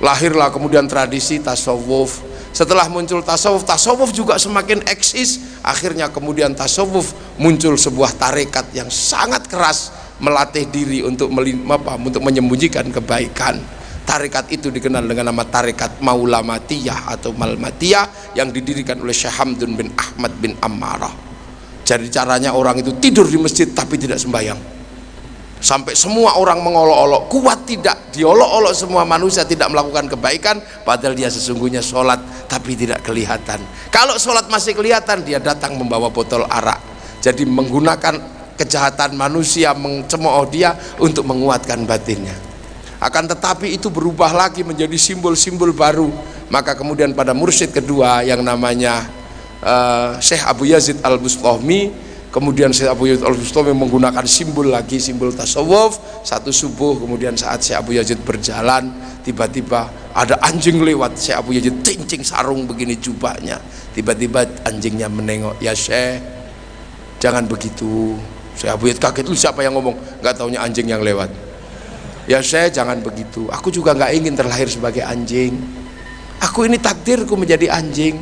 Lahirlah kemudian tradisi tasawuf setelah muncul tasawuf tasawuf juga semakin eksis akhirnya kemudian tasawuf muncul sebuah tarekat yang sangat keras melatih diri untuk apa, untuk menyembunyikan kebaikan Tarekat itu dikenal dengan nama tarekat Maulamatiyah atau Malmatiyah yang didirikan oleh Syekh Hamdun bin Ahmad bin Ammarah. Jadi caranya orang itu tidur di masjid tapi tidak sembahyang. Sampai semua orang mengolok-olok, kuat tidak, diolok-olok semua manusia tidak melakukan kebaikan, padahal dia sesungguhnya sholat tapi tidak kelihatan. Kalau sholat masih kelihatan, dia datang membawa botol arak. Jadi menggunakan kejahatan manusia mencemooh dia untuk menguatkan batinnya akan tetapi itu berubah lagi menjadi simbol-simbol baru maka kemudian pada mursyid kedua yang namanya uh, Syekh Abu Yazid Al-Bustami kemudian Syekh Abu Yazid Al-Bustami menggunakan simbol lagi simbol tasawuf. Satu subuh kemudian saat Syekh Abu Yazid berjalan tiba-tiba ada anjing lewat. Syekh Abu Yazid cincing sarung begini jubahnya. Tiba-tiba anjingnya menengok ya Syekh jangan begitu. Syekh Abu Yazid kaget lu siapa yang ngomong? Nggak taunya anjing yang lewat. Ya Syekh jangan begitu. Aku juga nggak ingin terlahir sebagai anjing. Aku ini takdirku menjadi anjing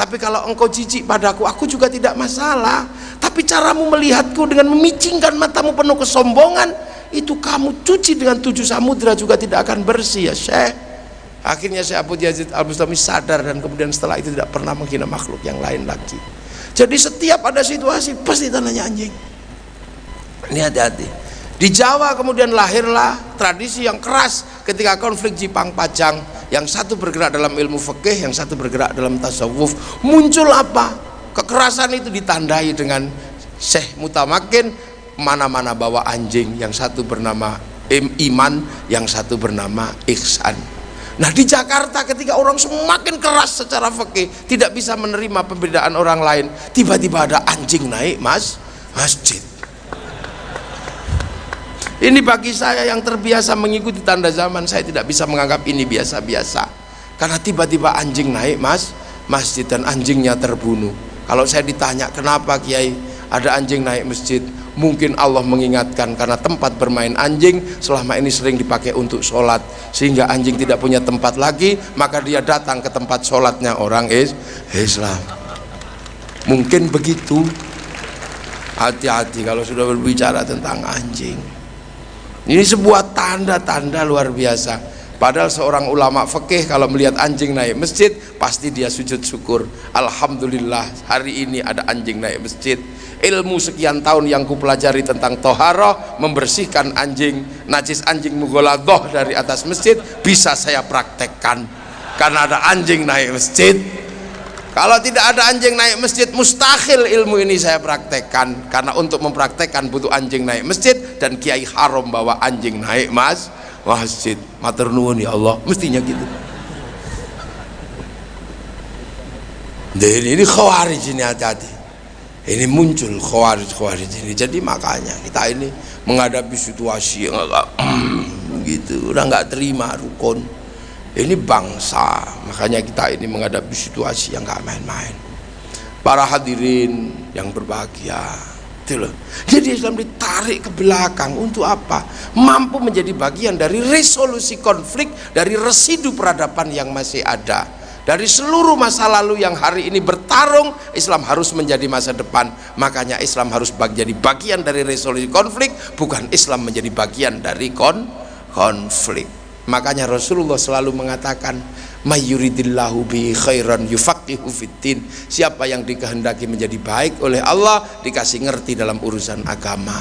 tapi kalau engkau jijik padaku aku juga tidak masalah. Tapi caramu melihatku dengan memicingkan matamu penuh kesombongan itu kamu cuci dengan tujuh samudra juga tidak akan bersih ya Syekh. Akhirnya Syekh Abu Yazid Al-Bustami sadar dan kemudian setelah itu tidak pernah menghina makhluk yang lain lagi. Jadi setiap ada situasi pasti tanahnya anjing. Ini hati-hati di Jawa kemudian lahirlah tradisi yang keras ketika konflik Jipang Pajang. Yang satu bergerak dalam ilmu fikih yang satu bergerak dalam tasawuf. Muncul apa? Kekerasan itu ditandai dengan Syekh Mutamakin mana-mana bawa anjing. Yang satu bernama Iman yang satu bernama Ihsan. Nah di Jakarta ketika orang semakin keras secara fikih tidak bisa menerima perbedaan orang lain tiba-tiba ada anjing naik mas masjid ini bagi saya yang terbiasa mengikuti tanda zaman, saya tidak bisa menganggap ini biasa-biasa. Karena tiba-tiba anjing naik mas, masjid dan anjingnya terbunuh. Kalau saya ditanya kenapa Kiai? Ada anjing naik masjid, mungkin Allah mengingatkan karena tempat bermain anjing selama ini sering dipakai untuk sholat. Sehingga anjing tidak punya tempat lagi maka dia datang ke tempat sholatnya orang Islam. Mungkin begitu. Hati-hati kalau sudah berbicara tentang anjing ini sebuah tanda-tanda luar biasa. Padahal seorang ulama fikih kalau melihat anjing naik masjid pasti dia sujud syukur. Alhamdulillah hari ini ada anjing naik masjid. Ilmu sekian tahun yang kupelajari tentang toharoh membersihkan anjing najis anjing mugoladoh dari atas masjid bisa saya praktekkan karena ada anjing naik masjid kalau tidak ada anjing naik masjid mustahil ilmu ini saya praktekkan. Karena untuk mempraktekkan butuh anjing naik masjid dan kiai haram bawa anjing naik mas masjid. Matur nuwun ya Allah mestinya gitu. Dan ini khawarij ini hati-hati. Ini muncul khawarij khawarij ini. Jadi makanya kita ini menghadapi situasi yang agak gitu. Udah nggak terima rukun ini bangsa. Makanya kita ini menghadapi situasi yang gak main-main. Para hadirin yang berbahagia. Itu loh. Jadi Islam ditarik ke belakang untuk apa? Mampu menjadi bagian dari resolusi konflik dari residu peradaban yang masih ada. Dari seluruh masa lalu yang hari ini bertarung Islam harus menjadi masa depan. Makanya Islam harus menjadi bagian dari resolusi konflik bukan Islam menjadi bagian dari kon konflik makanya Rasulullah selalu mengatakan mayuridillahu bi khairan yufaqihu fiddin siapa yang dikehendaki menjadi baik oleh Allah dikasih ngerti dalam urusan agama.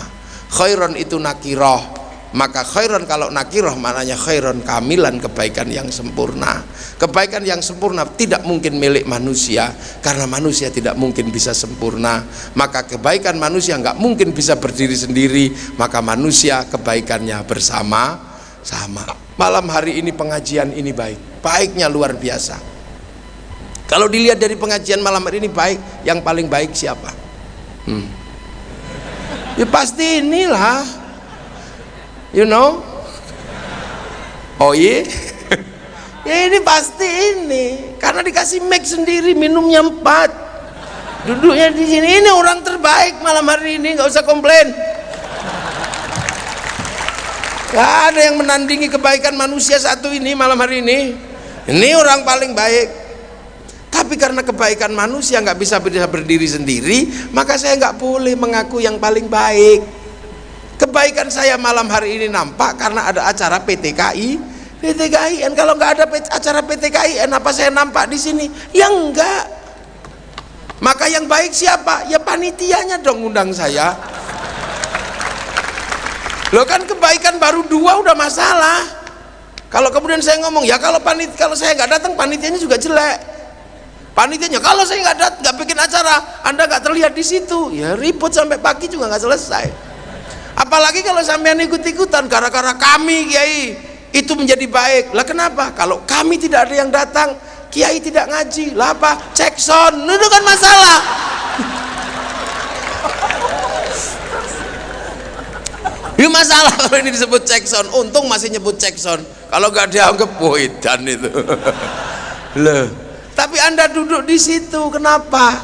Khairan itu nakirah. Maka khairan kalau nakirah maknanya khairan kamilan kebaikan yang sempurna. Kebaikan yang sempurna tidak mungkin milik manusia. Karena manusia tidak mungkin bisa sempurna. Maka kebaikan manusia nggak mungkin bisa berdiri sendiri. Maka manusia kebaikannya bersama sama malam hari ini pengajian ini baik. Baiknya luar biasa. Kalau dilihat dari pengajian malam hari ini baik yang paling baik siapa? Hmm. ya pasti inilah. You know? Oh iya? Ya ini pasti ini. Karena dikasih mic sendiri minumnya empat. Duduknya di sini ini orang terbaik malam hari ini nggak usah komplain Gak ada yang menandingi kebaikan manusia satu ini malam hari ini. Ini orang paling baik. Tapi karena kebaikan manusia nggak bisa berdiri sendiri, maka saya nggak boleh mengaku yang paling baik. Kebaikan saya malam hari ini nampak karena ada acara PTKI. PTKIN kalau nggak ada acara PTKIN apa saya nampak di sini? Ya enggak. Maka yang baik siapa? Ya panitianya dong undang saya. Loh kan kebaikan baru dua udah masalah. Kalau kemudian saya ngomong ya kalau panit kalau saya nggak datang panitianya juga jelek. Panitianya kalau saya nggak datang nggak bikin acara, anda nggak terlihat di situ, ya ribut sampai pagi juga nggak selesai. Apalagi kalau sampean ikut-ikutan gara-gara kami kiai itu menjadi baik. Lah kenapa? Kalau kami tidak ada yang datang, kiai tidak ngaji. Lah apa? Cek son, itu kan masalah. Ini masalah kalau ini disebut cekson untung masih nyebut cekson kalau gak dianggap dan itu. Loh. Tapi anda duduk di situ kenapa?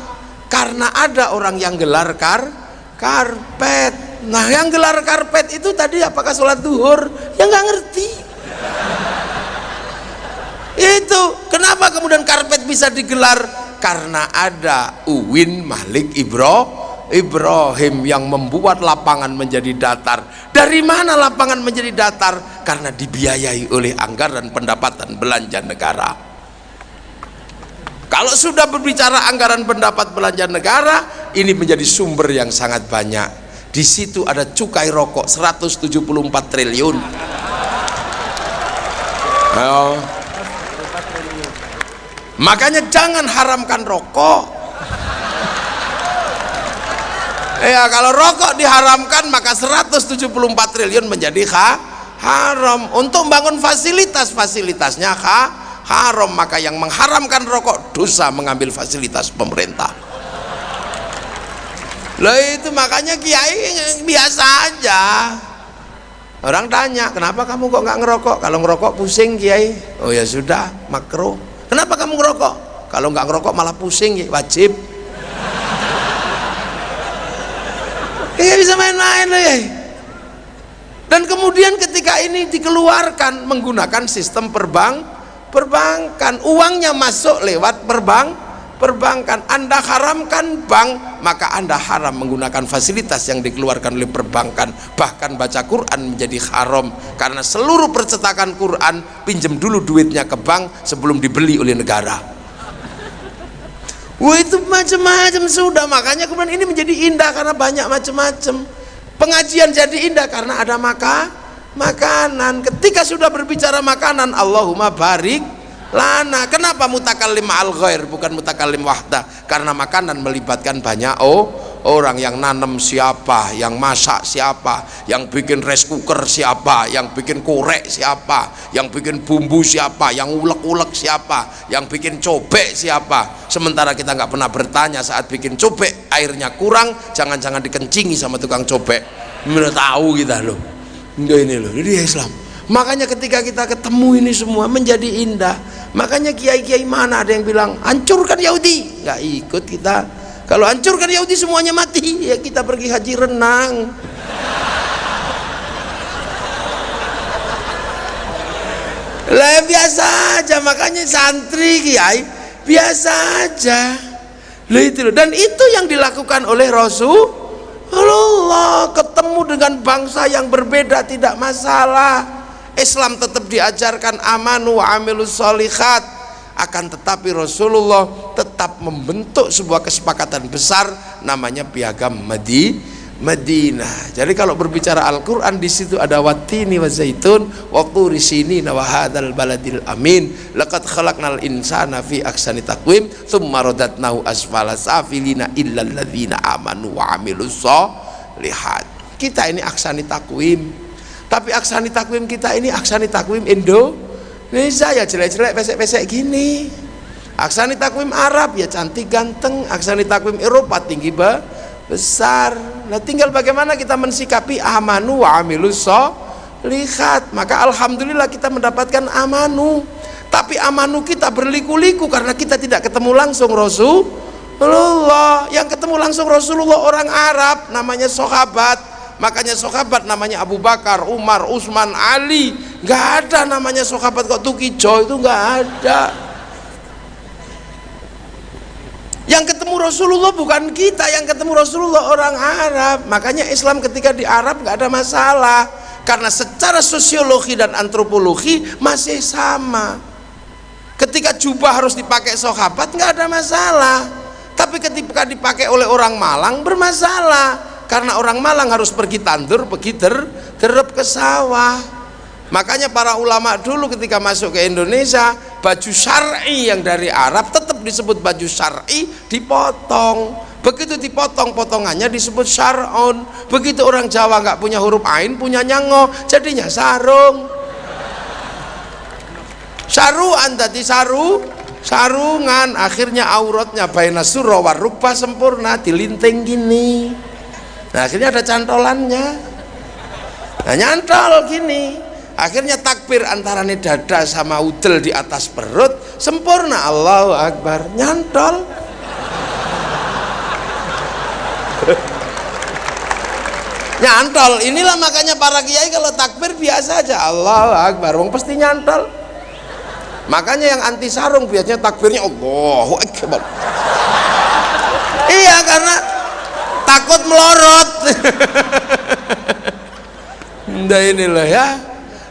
Karena ada orang yang gelar kar karpet. Nah yang gelar karpet itu tadi apakah sholat duhur? Yang nggak ngerti. Itu kenapa kemudian karpet bisa digelar? Karena ada Uwin Malik Ibro Ibrahim yang membuat lapangan menjadi datar. Dari mana lapangan menjadi datar? Karena dibiayai oleh anggaran pendapatan belanja negara. Kalau sudah berbicara anggaran pendapat belanja negara ini menjadi sumber yang sangat banyak. Di situ ada cukai rokok 174 triliun. Oh. makanya jangan haramkan rokok ya kalau rokok diharamkan maka 174 triliun menjadi ha, haram. Untuk bangun fasilitas fasilitasnya ha, haram. Maka yang mengharamkan rokok dosa mengambil fasilitas pemerintah. Loh itu makanya kiai biasa aja. Orang tanya kenapa kamu kok nggak ngerokok? Kalau ngerokok pusing kiai. Oh ya sudah makro kenapa kamu ngerokok? Kalau nggak ngerokok malah pusing wajib Iya bisa main-main loh ya. Dan kemudian ketika ini dikeluarkan menggunakan sistem perbang, perbankan, uangnya masuk lewat perbang, perbankan. Anda haramkan bank, maka Anda haram menggunakan fasilitas yang dikeluarkan oleh perbankan. Bahkan baca Quran menjadi haram karena seluruh percetakan Quran pinjam dulu duitnya ke bank sebelum dibeli oleh negara. Wah itu macam-macam sudah makanya kemudian ini menjadi indah karena banyak macam-macam. Pengajian jadi indah karena ada maka makanan. Ketika sudah berbicara makanan, Allahumma barik lana. Kenapa mutakallim al ghair bukan mutakallim wahda? Karena makanan melibatkan banyak oh orang yang nanam siapa yang masak siapa yang bikin rice cooker siapa yang bikin korek siapa yang bikin bumbu siapa yang ulek-ulek siapa yang bikin cobek siapa. Sementara kita nggak pernah bertanya saat bikin cobek airnya kurang jangan-jangan dikencingi sama tukang cobek. Menurut tahu kita loh. Enggak ini loh ini Islam. Makanya ketika kita ketemu ini semua menjadi indah. Makanya kiai-kiai mana ada yang bilang hancurkan Yahudi. Nggak ikut kita kalau hancurkan Yahudi semuanya mati, ya kita pergi haji renang. Lah biasa aja, makanya santri kiai biasa aja. Lah itu dan itu yang dilakukan oleh Rasulullah ketemu dengan bangsa yang berbeda tidak masalah. Islam tetap diajarkan amanu amilus solihat akan tetapi Rasulullah tetap membentuk sebuah kesepakatan besar namanya piagam Madi Madinah. Jadi kalau berbicara Al-Qur'an di situ ada watini wa zaitun wa turi sinina wa hadzal baladil amin. Laqad khalaqnal insana fi ahsani taqwim tsumma radatnahu asfala safilina illa alladzina amanu wa lihat. Kita ini aksani takwim. Tapi aksani takwim kita ini aksani takwim Indo Indonesia ya jelek-jelek pesek-pesek gini. Aksani takwim Arab ya cantik ganteng. Aksani takwim Eropa tinggi ba, besar. Nah tinggal bagaimana kita mensikapi amanu wa lihat. Maka Alhamdulillah kita mendapatkan amanu. Tapi amanu kita berliku-liku karena kita tidak ketemu langsung Rasulullah. Yang ketemu langsung Rasulullah orang Arab namanya sahabat makanya sahabat namanya Abu Bakar, Umar, Utsman, Ali nggak ada namanya sahabat kok Tukijo itu nggak ada. Yang ketemu Rasulullah bukan kita yang ketemu Rasulullah orang Arab. Makanya Islam ketika di Arab nggak ada masalah. Karena secara sosiologi dan antropologi masih sama. Ketika jubah harus dipakai sahabat nggak ada masalah. Tapi ketika dipakai oleh orang Malang bermasalah karena orang Malang harus pergi tandur pergi ter terep ke sawah. Makanya para ulama dulu ketika masuk ke Indonesia baju syar'i yang dari Arab tetap disebut baju syar'i dipotong. Begitu dipotong potongannya disebut syar'un. Begitu orang Jawa nggak punya huruf ain punya nyango jadinya sarung. Saruan tadi saru sarungan. Akhirnya auratnya baina surah warukba sempurna dilinting gini nah akhirnya ada cantolannya. Nah nyantol gini. Akhirnya takbir antara dada sama udel di atas perut sempurna Allahu Akbar. Nyantol. Nyantol. Inilah makanya para kiai kalau takbir biasa aja Allahu Akbar. Wong pasti nyantol. Makanya yang anti sarung biasanya takbirnya Allahu Akbar. Iya karena takut melorot. Nah inilah ya.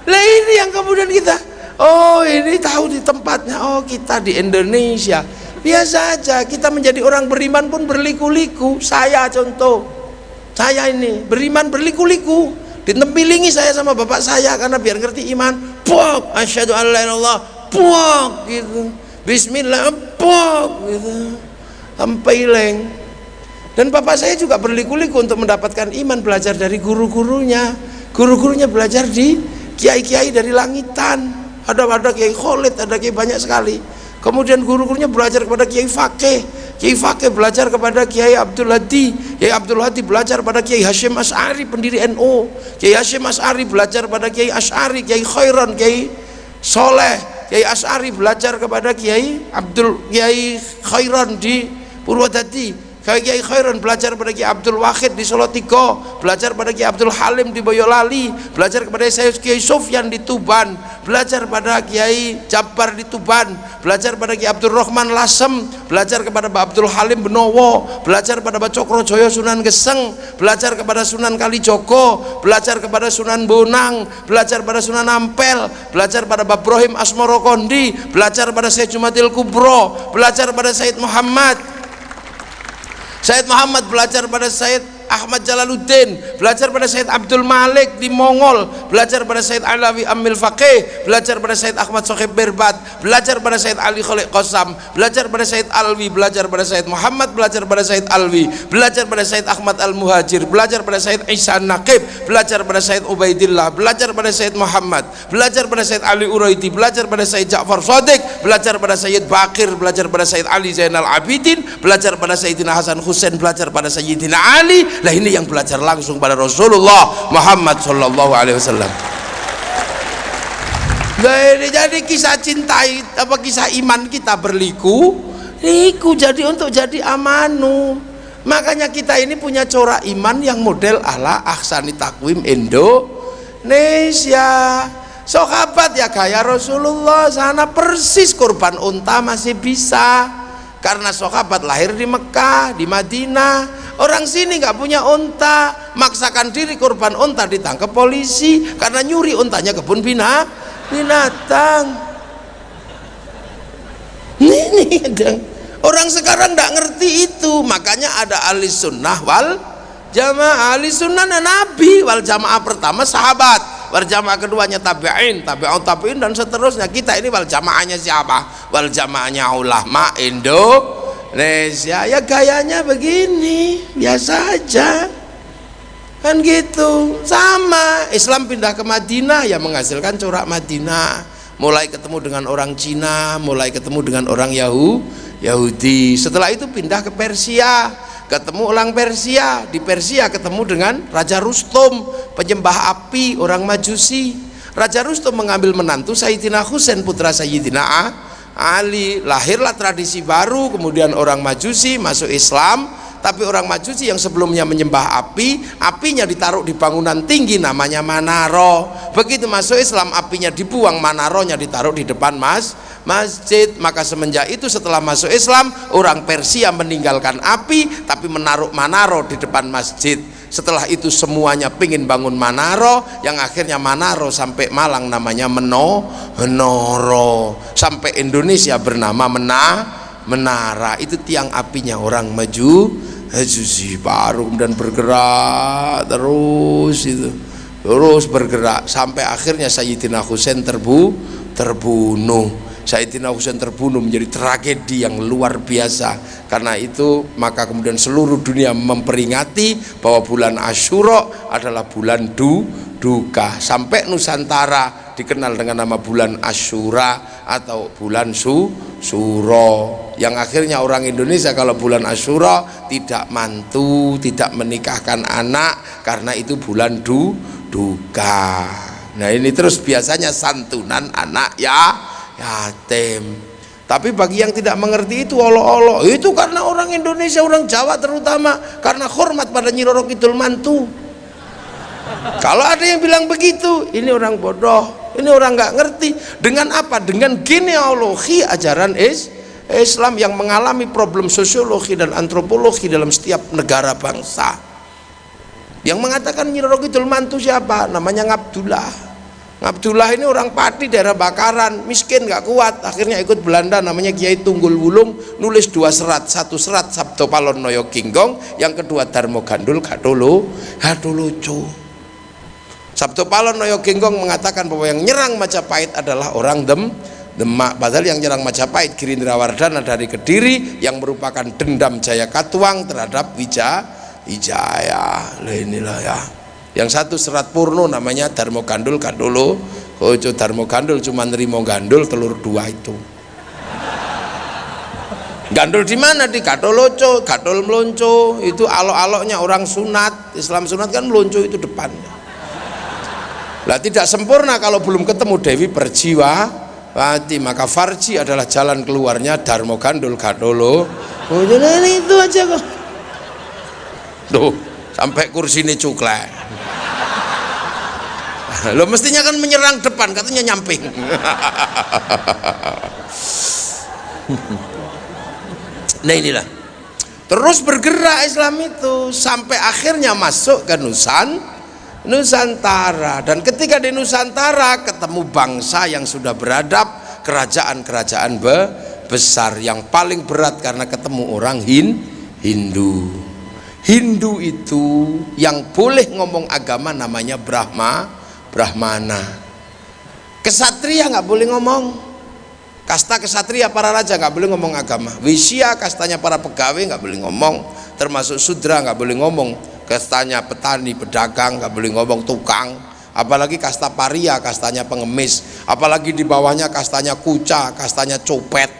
Lah ini yang kemudian kita oh ini tahu di tempatnya. Oh kita di Indonesia. Biasa aja kita menjadi orang beriman pun berliku-liku. Saya contoh saya ini beriman berliku-liku. Ditempilingi saya sama bapak saya karena biar ngerti iman. Pok asyhadu an la ilallah pok gitu. Bismillah pok gitu. Sampai leng dan bapak saya juga berliku-liku untuk mendapatkan iman belajar dari guru-gurunya. Guru-gurunya belajar di kiai-kiai dari langitan. Ada ada kiai Khalid ada kiai banyak sekali. Kemudian guru-gurunya belajar kepada kiai Fakih. Kiai Fakih belajar kepada kiai Abdul Hadi. Kiai Abdul Hadi belajar pada kiai Hashim As'ari pendiri NU kiai Hashim As'ari belajar pada kiai As'ari kiai Khairan kiai Soleh. Kiai As'ari belajar kepada kiai Abdul kiai Khairan di Purwodadi Kiai Khairan belajar pada Kiai Abdul Wahid di Solo Tigo, belajar pada Kiai Abdul Halim di Boyolali, belajar kepada saya Kiai Sofyan di Tuban, belajar pada Kiai Jabbar di Tuban, belajar pada Kiai Abdul Rahman Lasem, belajar kepada Mbak Abdul Halim Benowo, belajar pada Mbak Cokro Joyo Sunan Geseng, belajar kepada Sunan Kalijogo, belajar kepada Sunan Bonang, belajar pada Sunan Ampel, belajar pada Mbak Ibrahim Asmoro Kondi, belajar pada Syed Jumatil Kubro, belajar pada Said Muhammad, Said Muhammad belajar pada Said Ahmad Jalaluddin belajar pada Said Abdul Malik di Mongol belajar pada Said Alawi Amil Faqih belajar pada Said Ahmad Sohib Berbat belajar pada Said Ali Khalid Qasam belajar pada Said Alwi belajar pada Said Muhammad belajar pada Said Alwi belajar pada Said Ahmad Al-Muhajir belajar pada Said Isa Naqib belajar pada Said Ubaidillah belajar pada Said Muhammad belajar pada Said Ali Uraidi belajar pada Said Ja'far Sadiq belajar pada Sayyid Bakir belajar pada Said Ali Zainal Abidin belajar pada Sayyidina Hasan Husain belajar pada Sayyidina Ali lah ini yang belajar langsung pada Rasulullah Muhammad Sallallahu Alaihi Wasallam. Jadi kisah cinta apa kisah iman kita berliku liku jadi untuk jadi amanu. Makanya kita ini punya corak iman yang model ala Ahsani Takwim Indonesia. Sahabat ya gaya Rasulullah sana persis korban unta masih bisa karena sahabat lahir di Mekah di Madinah. Orang sini nggak punya unta. Maksakan diri korban unta ditangkap polisi karena nyuri untanya kebun bina binatang. Ini orang sekarang nggak ngerti itu. Makanya ada ahli sunnah wal jamaah. Ahli sunnah nabi wal jamaah pertama sahabat wal jamaah keduanya tabi'in tabi'un tabi'in dan seterusnya. Kita ini wal jamaahnya siapa? Wal jamaahnya ulama Indo Indonesia. Ya gayanya begini biasa aja. Kan gitu. Sama. Islam pindah ke Madinah ya menghasilkan corak Madinah. Mulai ketemu dengan orang Cina mulai ketemu dengan orang Yahu Yahudi. Setelah itu pindah ke Persia ketemu orang Persia. Di Persia ketemu dengan Raja Rustum penyembah api orang Majusi. Raja Rustum mengambil menantu Sayyidina Husain putra Sayyidina Ali. Lahirlah tradisi baru kemudian orang majusi masuk Islam tapi orang majusi yang sebelumnya menyembah api apinya ditaruh di bangunan tinggi namanya manaro. Begitu masuk Islam apinya dibuang manaronya ditaruh di depan mas masjid. Maka semenjak itu setelah masuk Islam orang Persia meninggalkan api tapi menaruh manaro di depan masjid. Setelah itu semuanya pingin bangun Manaro yang akhirnya Manaro sampai Malang namanya Meno Menoro. Sampai Indonesia bernama Mena Menara itu tiang apinya. Orang maju Majusi baru dan bergerak terus itu. Terus bergerak. Sampai akhirnya Sayyidina Husain terbu terbunuh. Sayyidina Husain terbunuh menjadi tragedi yang luar biasa. Karena itu maka kemudian seluruh dunia memperingati bahwa bulan Asyura adalah bulan du, duka sampai Nusantara dikenal dengan nama bulan Asyura atau bulan su, Suro yang akhirnya orang Indonesia kalau bulan Asyura tidak mantu tidak menikahkan anak karena itu bulan du, duka nah ini terus biasanya santunan anak ya yatim. Tapi bagi yang tidak mengerti itu olo-olo. Itu karena orang Indonesia orang Jawa terutama karena hormat pada Nyi Roro Kidul Mantu kalau ada yang bilang begitu ini orang bodoh ini orang nggak ngerti. Dengan apa? Dengan genealogi ajaran is Islam yang mengalami problem sosiologi dan antropologi dalam setiap negara bangsa. Yang mengatakan Nyi Mantu siapa? Namanya Ngabdullah. Abdullah ini orang Pati daerah Bakaran miskin nggak kuat. Akhirnya ikut Belanda namanya Kiai Tunggul Wulung nulis dua serat satu serat Sabto Palon Noyo Kinggong yang kedua Darmo Gandul Gadolo Gadulucu Sabto Palon Noyo Kinggong mengatakan bahwa yang nyerang Majapahit adalah orang Dem Demak. Padahal yang nyerang Majapahit Girindra Wardana dari Kediri yang merupakan dendam Jaya Katuang terhadap Wija Wijaya. Inilah ya. Yang satu serat purno namanya Darmo Gandul Gandolo. Ojo Darmo Gandul cuma nerimo gandul telur dua itu. Gandul di mana? Di Gadoloco Gadol melonco itu alok-aloknya orang sunat. Islam sunat kan melonco itu depan lah tidak sempurna kalau belum ketemu Dewi Perjiwa Pati maka Farji adalah jalan keluarnya Darmo Gandul Gadolo. Oh jadi itu aja kok. Tuh sampai kursi ini cuklek. Lo mestinya kan menyerang depan katanya nyamping. Nah inilah. Terus bergerak Islam itu sampai akhirnya masuk ke Nusan Nusantara. Dan ketika di Nusantara ketemu bangsa yang sudah beradab kerajaan-kerajaan be besar. Yang paling berat karena ketemu orang Hin Hindu. Hindu itu yang boleh ngomong agama namanya Brahma Brahmana. Kesatria nggak boleh ngomong kasta kesatria para raja nggak boleh ngomong agama. Wisya kastanya para pegawai nggak boleh ngomong. Termasuk sudra nggak boleh ngomong. Kastanya petani pedagang nggak boleh ngomong tukang. Apalagi kasta paria kastanya pengemis. Apalagi di bawahnya kastanya kuca kastanya copet.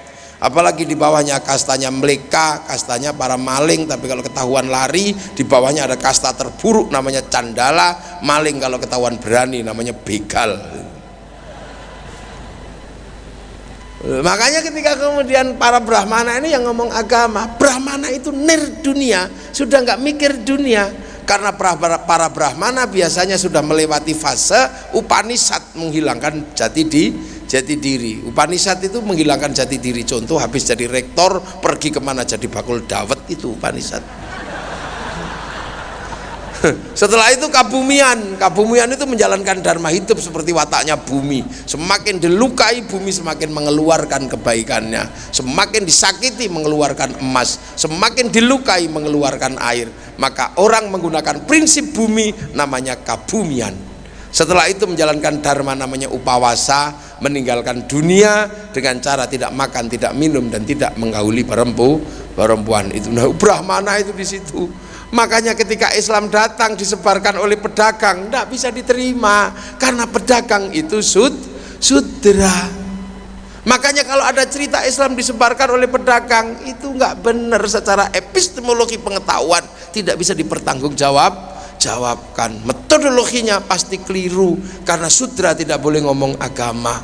Apalagi di bawahnya kastanya meleka kastanya para maling. Tapi kalau ketahuan lari di bawahnya ada kasta terburuk namanya candala. Maling kalau ketahuan berani namanya begal makanya ketika kemudian para brahmana ini yang ngomong agama brahmana itu nir dunia sudah nggak mikir dunia. Karena para, brahmana biasanya sudah melewati fase upanisat menghilangkan jati di jati diri. Upanisad itu menghilangkan jati diri. Contoh habis jadi rektor pergi ke mana jadi bakul dawet itu Upanisad setelah itu kabumian. Kabumian itu menjalankan dharma hidup seperti wataknya bumi. Semakin dilukai bumi semakin mengeluarkan kebaikannya. Semakin disakiti mengeluarkan emas. Semakin dilukai mengeluarkan air. Maka orang menggunakan prinsip bumi namanya kabumian. Setelah itu menjalankan dharma namanya upawasa meninggalkan dunia dengan cara tidak makan, tidak minum dan tidak menggauli perempu, perempuan. Itu. Nah, Brahmana itu di situ. Makanya ketika Islam datang disebarkan oleh pedagang, tidak bisa diterima. Karena pedagang itu sud, sudra. Makanya kalau ada cerita Islam disebarkan oleh pedagang itu nggak benar secara epistemologi pengetahuan. Tidak bisa dipertanggungjawab jawabkan. Metodologinya pasti keliru karena sutra tidak boleh ngomong agama.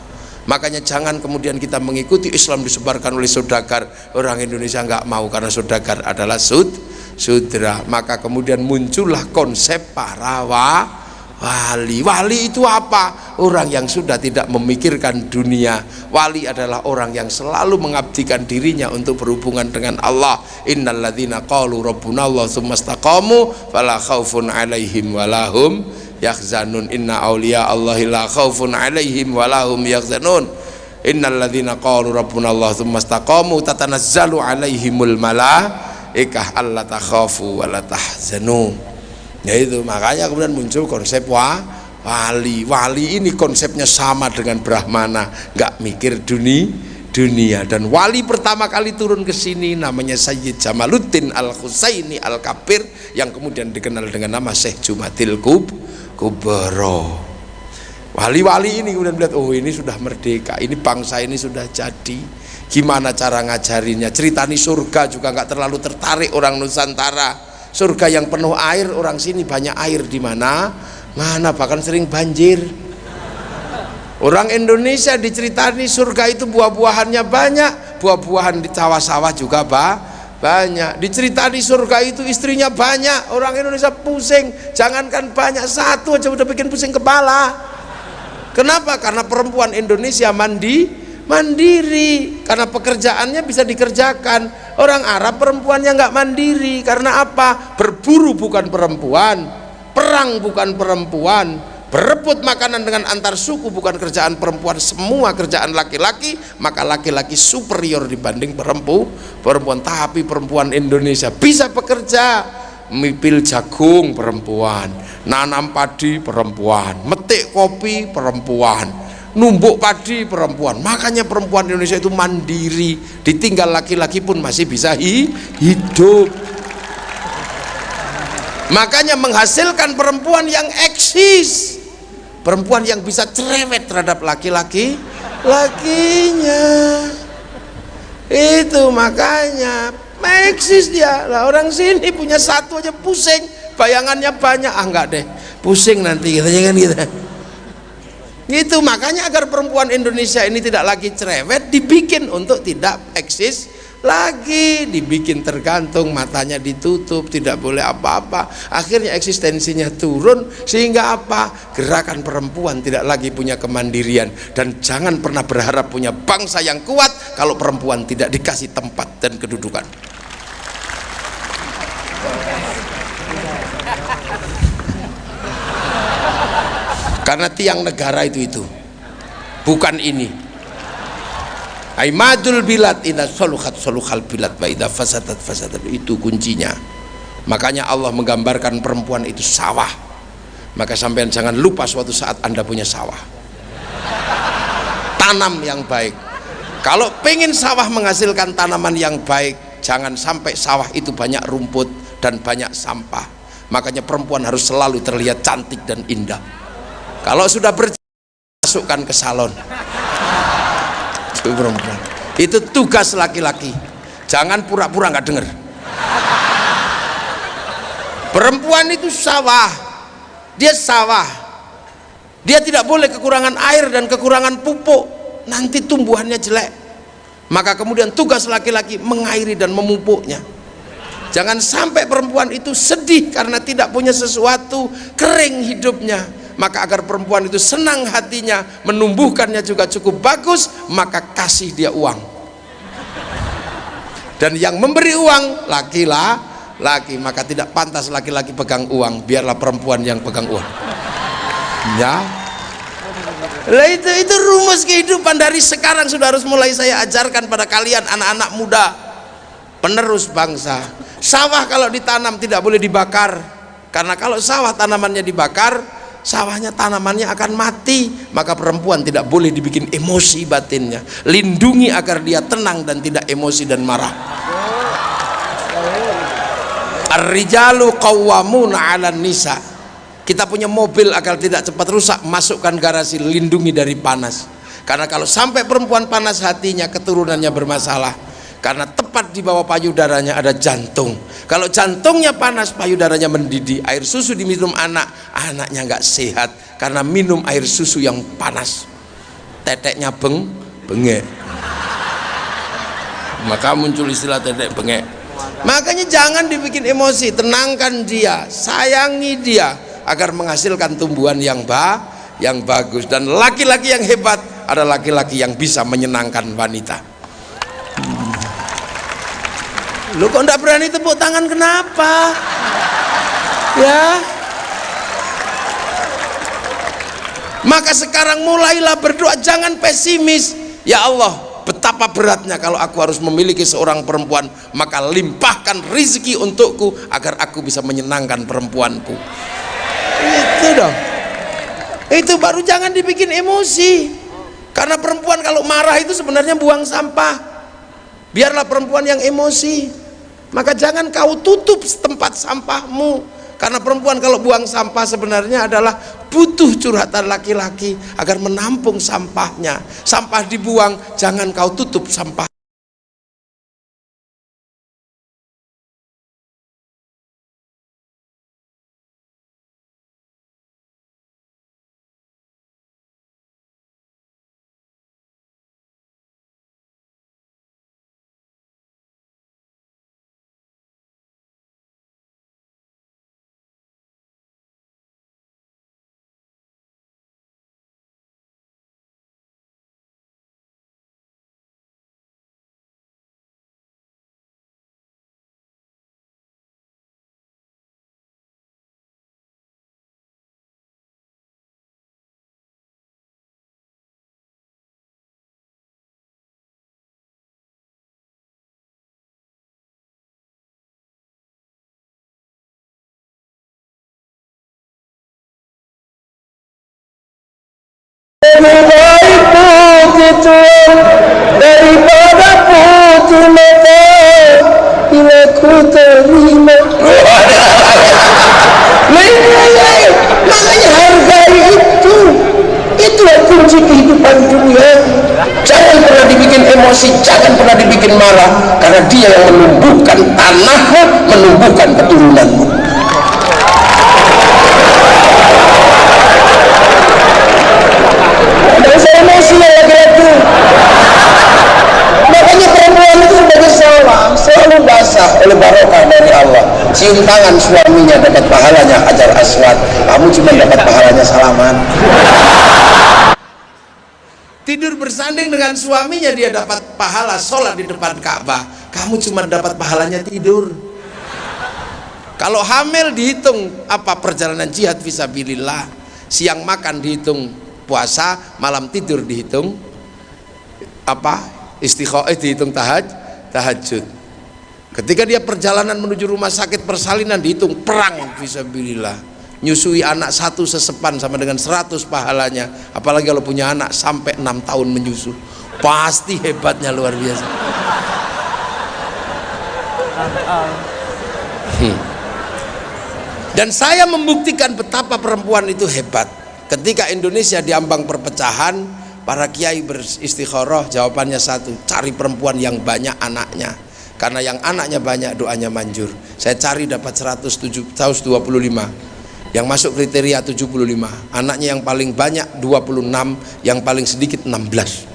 Makanya jangan kemudian kita mengikuti Islam disebarkan oleh saudagar. Orang Indonesia nggak mau karena saudagar adalah sud sudra. Maka kemudian muncullah konsep para wa, wali. Wali itu apa? Orang yang sudah tidak memikirkan dunia. Wali adalah orang yang selalu mengabdikan dirinya untuk berhubungan dengan Allah. Innalladzina qalu rabbuna Allah tsumastaqamu fala khaufun alaihim walahum yahzanun. Inna awliya Allahi la khawfun alaihim walahum yahzanun. Innal ladzina qalu rabbuna Allah tsumma istaqamu tatanazzalu alaihimul malaikah alla takhafu wa la tahzanu. Ya itu makanya kemudian muncul konsep wa wali. Wali ini konsepnya sama dengan brahmana. Nggak mikir dunia dunia. Dan wali pertama kali turun ke sini namanya Sayyid Jamaluddin Al Husaini Al Kabir yang kemudian dikenal dengan nama Syekh Jumatil Kub kubro. Wali-wali ini kemudian melihat oh ini sudah merdeka. Ini bangsa ini sudah jadi gimana cara ngajarinya? Ceritani surga juga nggak terlalu tertarik orang Nusantara. Surga yang penuh air orang sini banyak air di mana? Mana? Bahkan sering banjir. Orang Indonesia diceritani surga itu buah-buahannya banyak. Buah-buahan di sawah-sawah juga bah banyak. Diceritani surga itu istrinya banyak. Orang Indonesia pusing. Jangankan banyak satu aja udah bikin pusing kepala. Kenapa? Karena perempuan Indonesia mandi mandiri karena pekerjaannya bisa dikerjakan. Orang Arab perempuannya nggak mandiri karena apa? Berburu bukan perempuan perang bukan perempuan berebut makanan dengan antar suku bukan kerjaan perempuan. Semua kerjaan laki-laki maka laki-laki superior dibanding perempuan perempuan. Tapi perempuan Indonesia bisa bekerja. Mipil jagung perempuan nanam padi perempuan metik kopi perempuan numbuk padi perempuan. Makanya perempuan Indonesia itu mandiri ditinggal laki-laki pun masih bisa hi hidup. Makanya menghasilkan perempuan yang eksis. Perempuan yang bisa cerewet terhadap laki-laki lakinya. Itu makanya eksis dia. Lah orang sini punya satu aja pusing bayangannya banyak. Ah enggak deh pusing nanti. Kita jangan gitu itu makanya agar perempuan Indonesia ini tidak lagi cerewet dibikin untuk tidak eksis lagi. Dibikin tergantung matanya ditutup tidak boleh apa-apa. Akhirnya eksistensinya turun sehingga apa? Gerakan perempuan tidak lagi punya kemandirian. Dan jangan pernah berharap punya bangsa yang kuat kalau perempuan tidak dikasih tempat dan kedudukan karena tiang negara itu itu. Bukan ini. Aimadul bilad ina soluhat soluhal bilad wa fasadat fasadat. Itu kuncinya. Makanya Allah menggambarkan perempuan itu sawah. Maka sampean jangan lupa suatu saat anda punya sawah. Tanam yang baik. Kalau pengen sawah menghasilkan tanaman yang baik jangan sampai sawah itu banyak rumput dan banyak sampah. Makanya perempuan harus selalu terlihat cantik dan indah kalau sudah masukkan ke salon. Itu tugas laki-laki. Jangan pura-pura nggak dengar perempuan itu sawah. Dia sawah. Dia tidak boleh kekurangan air dan kekurangan pupuk. Nanti tumbuhannya jelek. Maka kemudian tugas laki-laki mengairi dan memupuknya. Jangan sampai perempuan itu sedih karena tidak punya sesuatu kering hidupnya maka agar perempuan itu senang hatinya menumbuhkannya juga cukup bagus maka kasih dia uang. Dan yang memberi uang lakilah laki. Maka tidak pantas laki-laki pegang uang biarlah perempuan yang pegang uang. Ya. Lah itu itu rumus kehidupan dari sekarang sudah harus mulai saya ajarkan pada kalian anak-anak muda. Penerus bangsa. Sawah kalau ditanam tidak boleh dibakar. Karena kalau sawah tanamannya dibakar sawahnya tanamannya akan mati. Maka perempuan tidak boleh dibikin emosi batinnya. Lindungi agar dia tenang dan tidak emosi dan marah. Ar-rijalu qawwamuna 'alan nisa. Kita punya mobil agar tidak cepat rusak masukkan garasi lindungi dari panas. Karena kalau sampai perempuan panas hatinya keturunannya bermasalah karena tepat di bawah payudaranya ada jantung. Kalau jantungnya panas payudaranya mendidih. Air susu diminum anak anaknya nggak sehat. Karena minum air susu yang panas. Teteknya beng bengek. Maka muncul istilah tetek bengek. Makanya jangan dibikin emosi. Tenangkan dia sayangi dia agar menghasilkan tumbuhan yang ba yang bagus. Dan laki-laki yang hebat adalah laki-laki yang bisa menyenangkan wanita lu kok enggak berani tepuk tangan kenapa? Ya? Maka sekarang mulailah berdoa jangan pesimis. Ya Allah betapa beratnya kalau aku harus memiliki seorang perempuan maka limpahkan rizki untukku agar aku bisa menyenangkan perempuanku. Itu dong. Itu baru jangan dibikin emosi. Karena perempuan kalau marah itu sebenarnya buang sampah. Biarlah perempuan yang emosi maka jangan kau tutup tempat sampahmu. Karena perempuan kalau buang sampah sebenarnya adalah butuh curhatan laki-laki agar menampung sampahnya. Sampah dibuang jangan kau tutup sampah dia yang menumbuhkan tanahmu menumbuhkan keturunanmu. Ada saya emosi yang laki-laki. Makanya perempuan itu sebagai salah selalu basah oleh barokah dari Allah. Cium tangan suaminya dapat pahalanya ajar aswad. Kamu cuma dapat pahalanya salaman. Tidur bersanding dengan suaminya dia dapat pahala sholat di depan Ka'bah kamu cuma dapat pahalanya tidur. Kalau hamil dihitung apa perjalanan jihad visabilillah. Siang makan dihitung puasa malam tidur dihitung apa? Istikhoah dihitung tahaj tahajud. Ketika dia perjalanan menuju rumah sakit persalinan dihitung perang visabilillah. Nyusui anak satu sesepan sama dengan 100 pahalanya. Apalagi kalau punya anak sampai enam tahun menyusu. Pasti hebatnya luar biasa hmm. dan saya membuktikan betapa perempuan itu hebat. Ketika Indonesia diambang perpecahan para kiai beristikharah jawabannya satu cari perempuan yang banyak anaknya. Karena yang anaknya banyak doanya manjur. Saya cari dapat 125 yang masuk kriteria 75 anaknya yang paling banyak 26 yang paling sedikit 16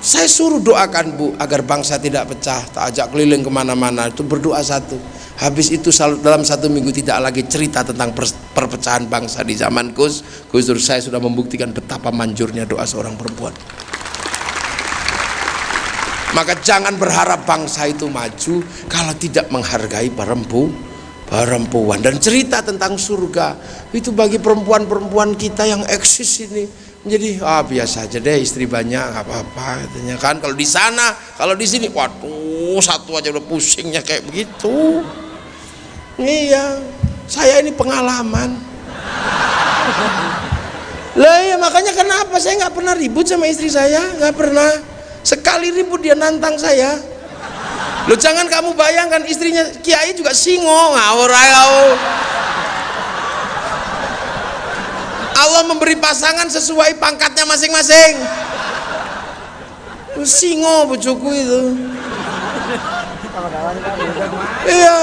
saya suruh doakan bu agar bangsa tidak pecah tak ajak keliling ke mana-mana. Itu berdoa satu. Habis itu dalam satu minggu tidak lagi cerita tentang perpecahan bangsa di zaman Gus Gus Dur saya sudah membuktikan betapa manjurnya doa seorang perempuan. Maka jangan berharap bangsa itu maju kalau tidak menghargai perempuan perempuan. Dan cerita tentang surga itu bagi perempuan-perempuan kita yang eksis ini menjadi ah biasa aja deh istri banyak nggak apa-apa katanya kan. Kalau di sana kalau di sini waduh satu aja udah pusingnya kayak begitu. Iya saya ini pengalaman. Lah ya makanya kenapa saya nggak pernah ribut sama istri saya? Nggak pernah. Sekali ribut dia nantang saya. Lo jangan kamu bayangkan istrinya kiai juga singo ngawur kau Allah memberi pasangan sesuai pangkatnya masing-masing. Singo bujuku itu. Iya.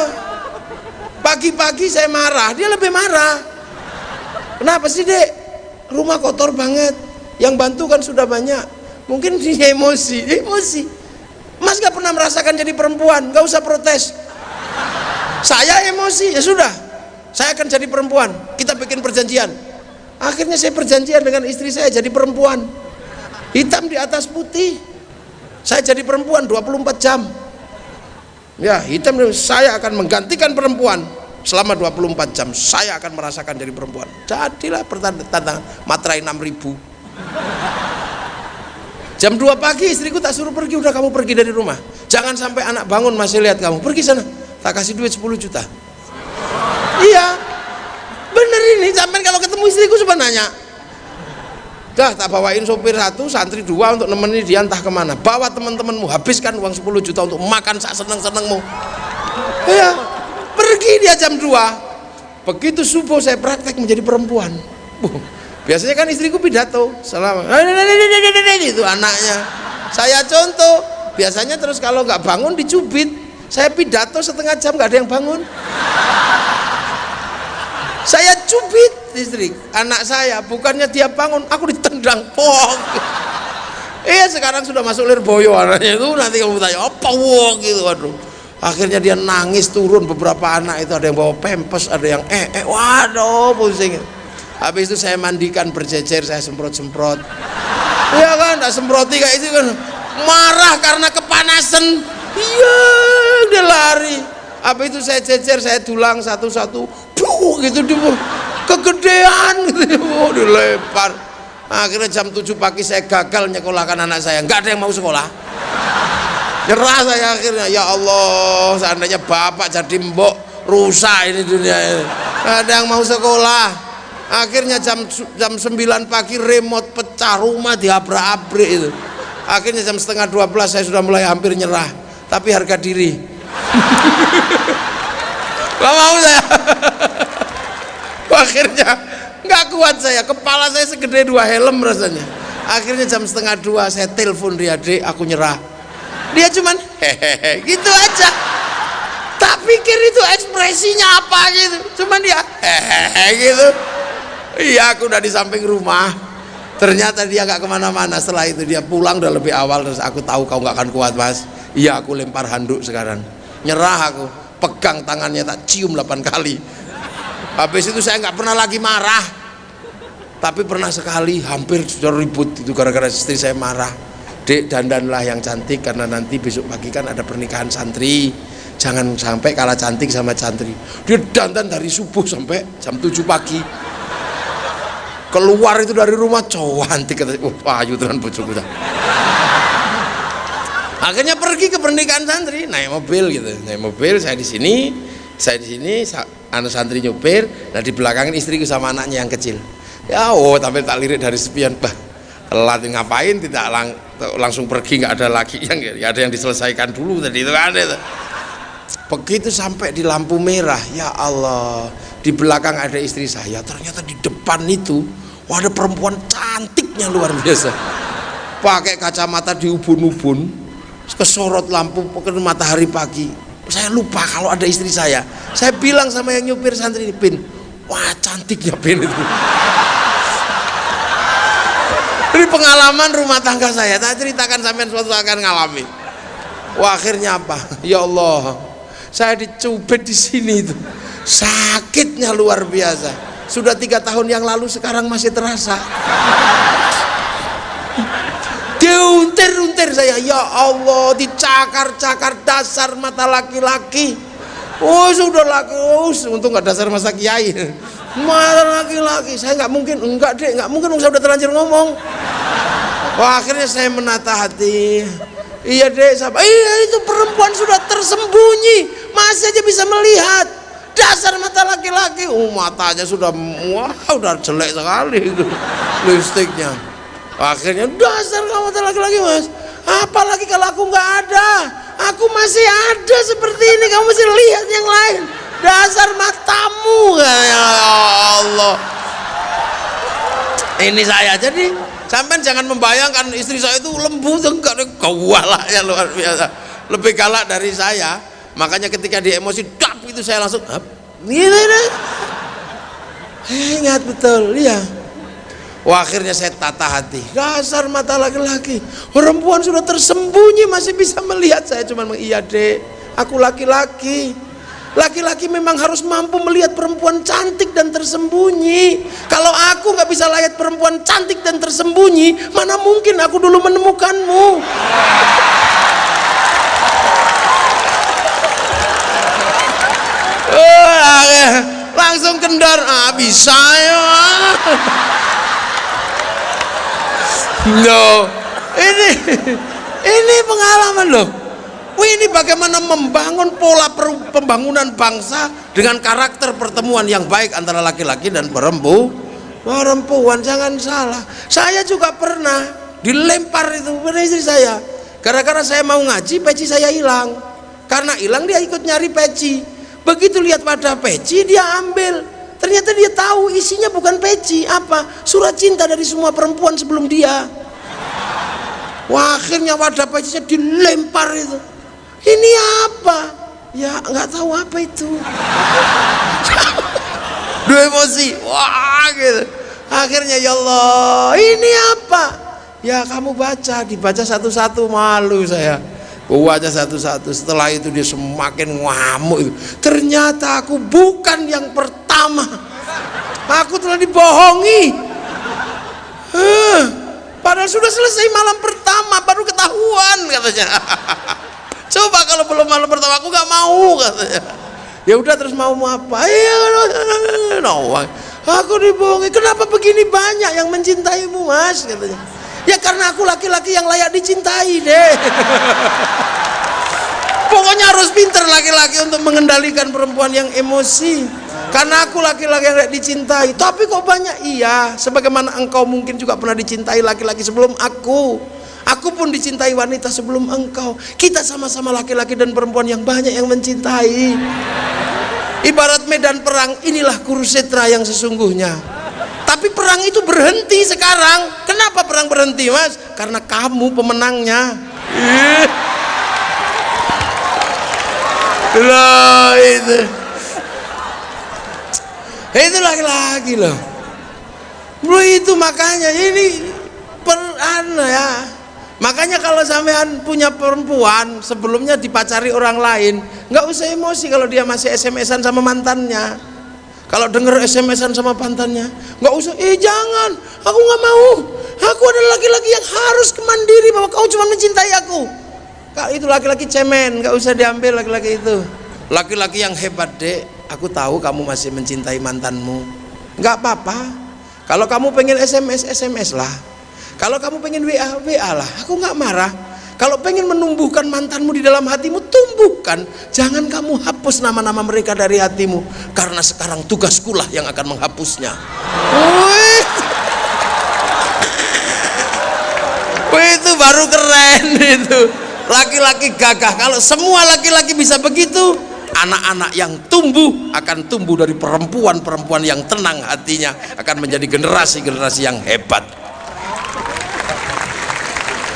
Pagi-pagi saya marah dia lebih marah. Kenapa sih dek? Rumah kotor banget. Yang bantu kan sudah banyak. Mungkin dia emosi emosi. Mas gak pernah merasakan jadi perempuan gak usah protes. Saya emosi ya sudah. Saya akan jadi perempuan. Kita bikin perjanjian akhirnya saya perjanjian dengan istri saya jadi perempuan. Hitam di atas putih. Saya jadi perempuan 24 jam. Ya hitam saya akan menggantikan perempuan selama 24 jam. Saya akan merasakan jadi perempuan. Jadilah pertanda materai 6000 jam 2 pagi istriku tak suruh pergi udah kamu pergi dari rumah. Jangan sampai anak bangun masih lihat kamu. Pergi sana. Tak kasih duit 10 juta. Iya ini sampai kalau ketemu istriku sebenarnya dah tak bawain sopir satu santri dua untuk nemenin dia entah ke mana. Bawa teman-temanmu habiskan uang 10 juta untuk makan sak seneng-senengmu. Iya. Pergi dia jam 2 begitu subuh saya praktek menjadi perempuan. Biasanya kan istriku pidato. Selama itu anaknya. Saya contoh biasanya terus kalau nggak bangun dicubit. Saya pidato setengah jam nggak ada yang bangun saya cubit istri anak saya bukannya dia bangun aku ditendang pok iya sekarang sudah masuk lirboyo anaknya. Itu nanti kamu tanya apa wong gitu waduh. Akhirnya dia nangis turun beberapa anak itu ada yang bawa pempes ada yang eh eh waduh pusing. Habis itu saya mandikan berjejer saya semprot-semprot. Iya kan tak semproti kayak itu kan. Marah karena kepanasan. Iya dia lari. Apa itu saya jejer saya tulang satu-satu Duh, gitu di kegedean gitu oh, dilempar. Akhirnya jam 7 pagi saya gagal nyekolahkan anak saya. Nggak ada yang mau sekolah. Nyerah saya akhirnya. Ya Allah seandainya bapak jadi mbok rusak ini dunia ini. Nggak ada yang mau sekolah. Akhirnya jam jam 9 pagi remote pecah rumah diabrak-abrik itu. Akhirnya jam setengah 12 saya sudah mulai hampir nyerah. Tapi harga diri gak mau saya. Akhirnya nggak kuat saya. Kepala saya segede dua helm rasanya. Akhirnya jam setengah dua saya telepon dia dek aku nyerah. Dia cuman hehehe gitu aja. Tak pikir itu ekspresinya apa gitu. Cuman dia hehehe gitu. Iya aku udah di samping rumah. Ternyata dia nggak ke mana-mana. Setelah itu dia pulang udah lebih awal. Terus aku tahu kau nggak akan kuat mas. Iya aku lempar handuk sekarang. Nyerah aku pegang tangannya tak cium 8 kali. Habis itu saya nggak pernah lagi marah. Tapi pernah sekali hampir sudah ribut itu gara-gara istri saya marah. Dek dandanlah yang cantik karena nanti besok pagi kan ada pernikahan santri. Jangan sampai kalah cantik sama santri. Dia dandan dari subuh sampai jam 7 pagi. Keluar itu dari rumah cantik kata oh payu tenan bojoku akhirnya pergi ke pernikahan santri naik mobil gitu. Naik mobil saya di sini saya di sini anak santri nyopir nah di belakang istriku sama anaknya yang kecil. Ya oh tapi tak lirik dari sepian. Bah telat ngapain tidak lang, langsung pergi nggak ada lagi yang ya ada yang diselesaikan dulu tadi itu kan itu. begitu sampai di lampu merah ya Allah di belakang ada istri saya ternyata di depan itu wah ada perempuan cantiknya luar biasa. Pakai kacamata di ubun-ubun kesorot lampu ke matahari pagi. Saya lupa kalau ada istri saya. Saya bilang sama yang nyupir santri ini Pin wah cantiknya Pin itu ini pengalaman rumah tangga saya. Tak ceritakan sampai suatu akan ngalami. Wah akhirnya apa? Ya Allah saya dicubit di sini itu. Sakitnya luar biasa. Sudah tiga tahun yang lalu sekarang masih terasa diuntir-untir saya. Ya Allah dicakar-cakar dasar mata laki-laki. Oh sudah laki oh, untung nggak dasar masa kiai. Mata laki-laki. Saya nggak mungkin enggak deh nggak mungkin saya udah terlanjur ngomong. Wah akhirnya saya menata hati. Iya deh sahabat iya itu perempuan sudah tersembunyi. Masih aja bisa melihat dasar mata laki-laki. Oh matanya sudah wah udah jelek sekali itu lipstiknya akhirnya dasar kamu laki-laki mas. Apalagi kalau aku nggak ada. Aku masih ada seperti ini. Kamu masih lihat yang lain. Dasar matamu. Ya Allah. Ini saya jadi sampai jangan membayangkan istri saya itu lembut enggak galak ya luar biasa. Lebih galak dari saya. Makanya ketika dia emosi dap itu saya langsung ini ini ingat betul ya Wah, akhirnya saya tata hati. Dasar mata laki-laki. Perempuan sudah tersembunyi masih bisa melihat. Saya cuma iya dek. Aku laki-laki. Laki-laki memang harus mampu melihat perempuan cantik dan tersembunyi. Kalau aku nggak bisa lihat perempuan cantik dan tersembunyi, mana mungkin aku dulu menemukanmu? Oh, langsung kendor, ah bisa ya. No ini ini pengalaman loh. Wih, ini bagaimana membangun pola pembangunan bangsa dengan karakter pertemuan yang baik antara laki-laki dan perempuan perempuan jangan salah. Saya juga pernah dilempar itu pada istri saya. Gara-gara saya mau ngaji peci saya hilang. Karena hilang dia ikut nyari peci. Begitu lihat pada peci dia ambil ternyata dia tahu isinya bukan peci apa surat cinta dari semua perempuan sebelum dia Wah, akhirnya wadah pecinya dilempar itu. Ini apa? Ya nggak tahu apa itu. Dua emosi, wah gitu. Akhirnya ya Allah, ini apa? Ya kamu baca, dibaca satu-satu malu saya. Baca satu-satu. Setelah itu dia semakin ngamuk. Ternyata aku bukan yang pertama. Aku telah dibohongi. Huh. Padahal sudah selesai malam pertama baru ketahuan katanya. Coba kalau belum malam pertama aku nggak mau katanya. Ya udah terus mau mau apa? Ya no, aku dibohongi. Kenapa begini banyak yang mencintaimu mas katanya. Ya karena aku laki-laki yang layak dicintai deh. Pokoknya harus pinter laki-laki untuk mengendalikan perempuan yang emosi. Karena aku laki-laki yang dicintai. Tapi kok banyak? Iya sebagaimana engkau mungkin juga pernah dicintai laki-laki sebelum aku. Aku pun dicintai wanita sebelum engkau. Kita sama-sama laki-laki dan perempuan yang banyak yang mencintai. Ibarat medan perang inilah kurusetra yang sesungguhnya. Tapi perang itu berhenti sekarang. Kenapa perang berhenti mas? Karena kamu pemenangnya. Lah itu itu laki-laki loh. Bro itu makanya ini per ya. Makanya kalau sampean punya perempuan sebelumnya dipacari orang lain nggak usah emosi kalau dia masih SMS-an sama mantannya. Kalau denger SMS-an sama mantannya nggak usah eh jangan aku nggak mau. Aku adalah laki-laki yang harus kemandiri bahwa kau cuma mencintai aku. Kalau itu laki-laki cemen nggak usah diambil laki-laki itu. Laki-laki yang hebat dek aku tahu kamu masih mencintai mantanmu. Nggak apa-apa. Kalau kamu pengen SMS SMS lah. Kalau kamu pengen WA WA lah. Aku nggak marah. Kalau pengen menumbuhkan mantanmu di dalam hatimu tumbuhkan. Jangan kamu hapus nama-nama mereka dari hatimu. Karena sekarang tugasku lah yang akan menghapusnya. Wih. Wih, itu baru keren itu. Laki-laki gagah. Kalau semua laki-laki bisa begitu anak-anak yang tumbuh akan tumbuh dari perempuan-perempuan yang tenang hatinya akan menjadi generasi-generasi yang hebat.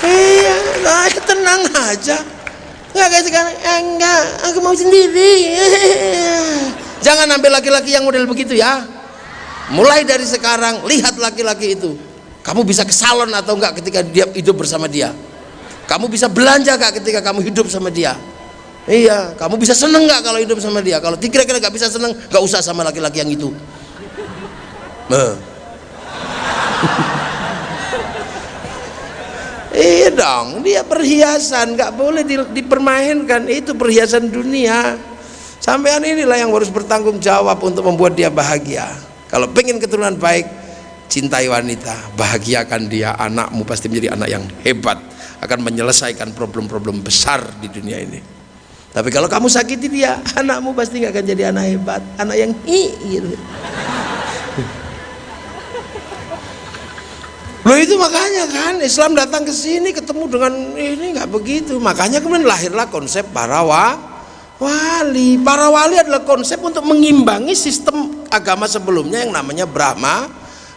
Iya nah, tenang aja. Nggak kayak sekarang. Enggak aku mau sendiri. Jangan ambil laki-laki yang model begitu ya. Mulai dari sekarang lihat laki-laki itu. Kamu bisa ke salon atau enggak ketika dia hidup bersama dia? Kamu bisa belanja gak ketika kamu hidup sama dia Iya, kamu bisa seneng nggak kalau hidup sama dia? Kalau kira-kira nggak bisa seneng, nggak usah sama laki-laki yang itu. Nah. iya dong, dia perhiasan, nggak boleh dipermainkan. Itu perhiasan dunia. Sampean inilah yang harus bertanggung jawab untuk membuat dia bahagia. Kalau pengen keturunan baik, cintai wanita, bahagiakan dia. Anakmu pasti menjadi anak yang hebat, akan menyelesaikan problem-problem besar di dunia ini. Tapi kalau kamu sakiti dia, anakmu pasti nggak akan jadi anak hebat, anak yang hi gitu. Loh itu makanya kan Islam datang ke sini ketemu dengan ini nggak begitu. Makanya kemudian lahirlah konsep para wa, wali. Para wali adalah konsep untuk mengimbangi sistem agama sebelumnya yang namanya Brahma,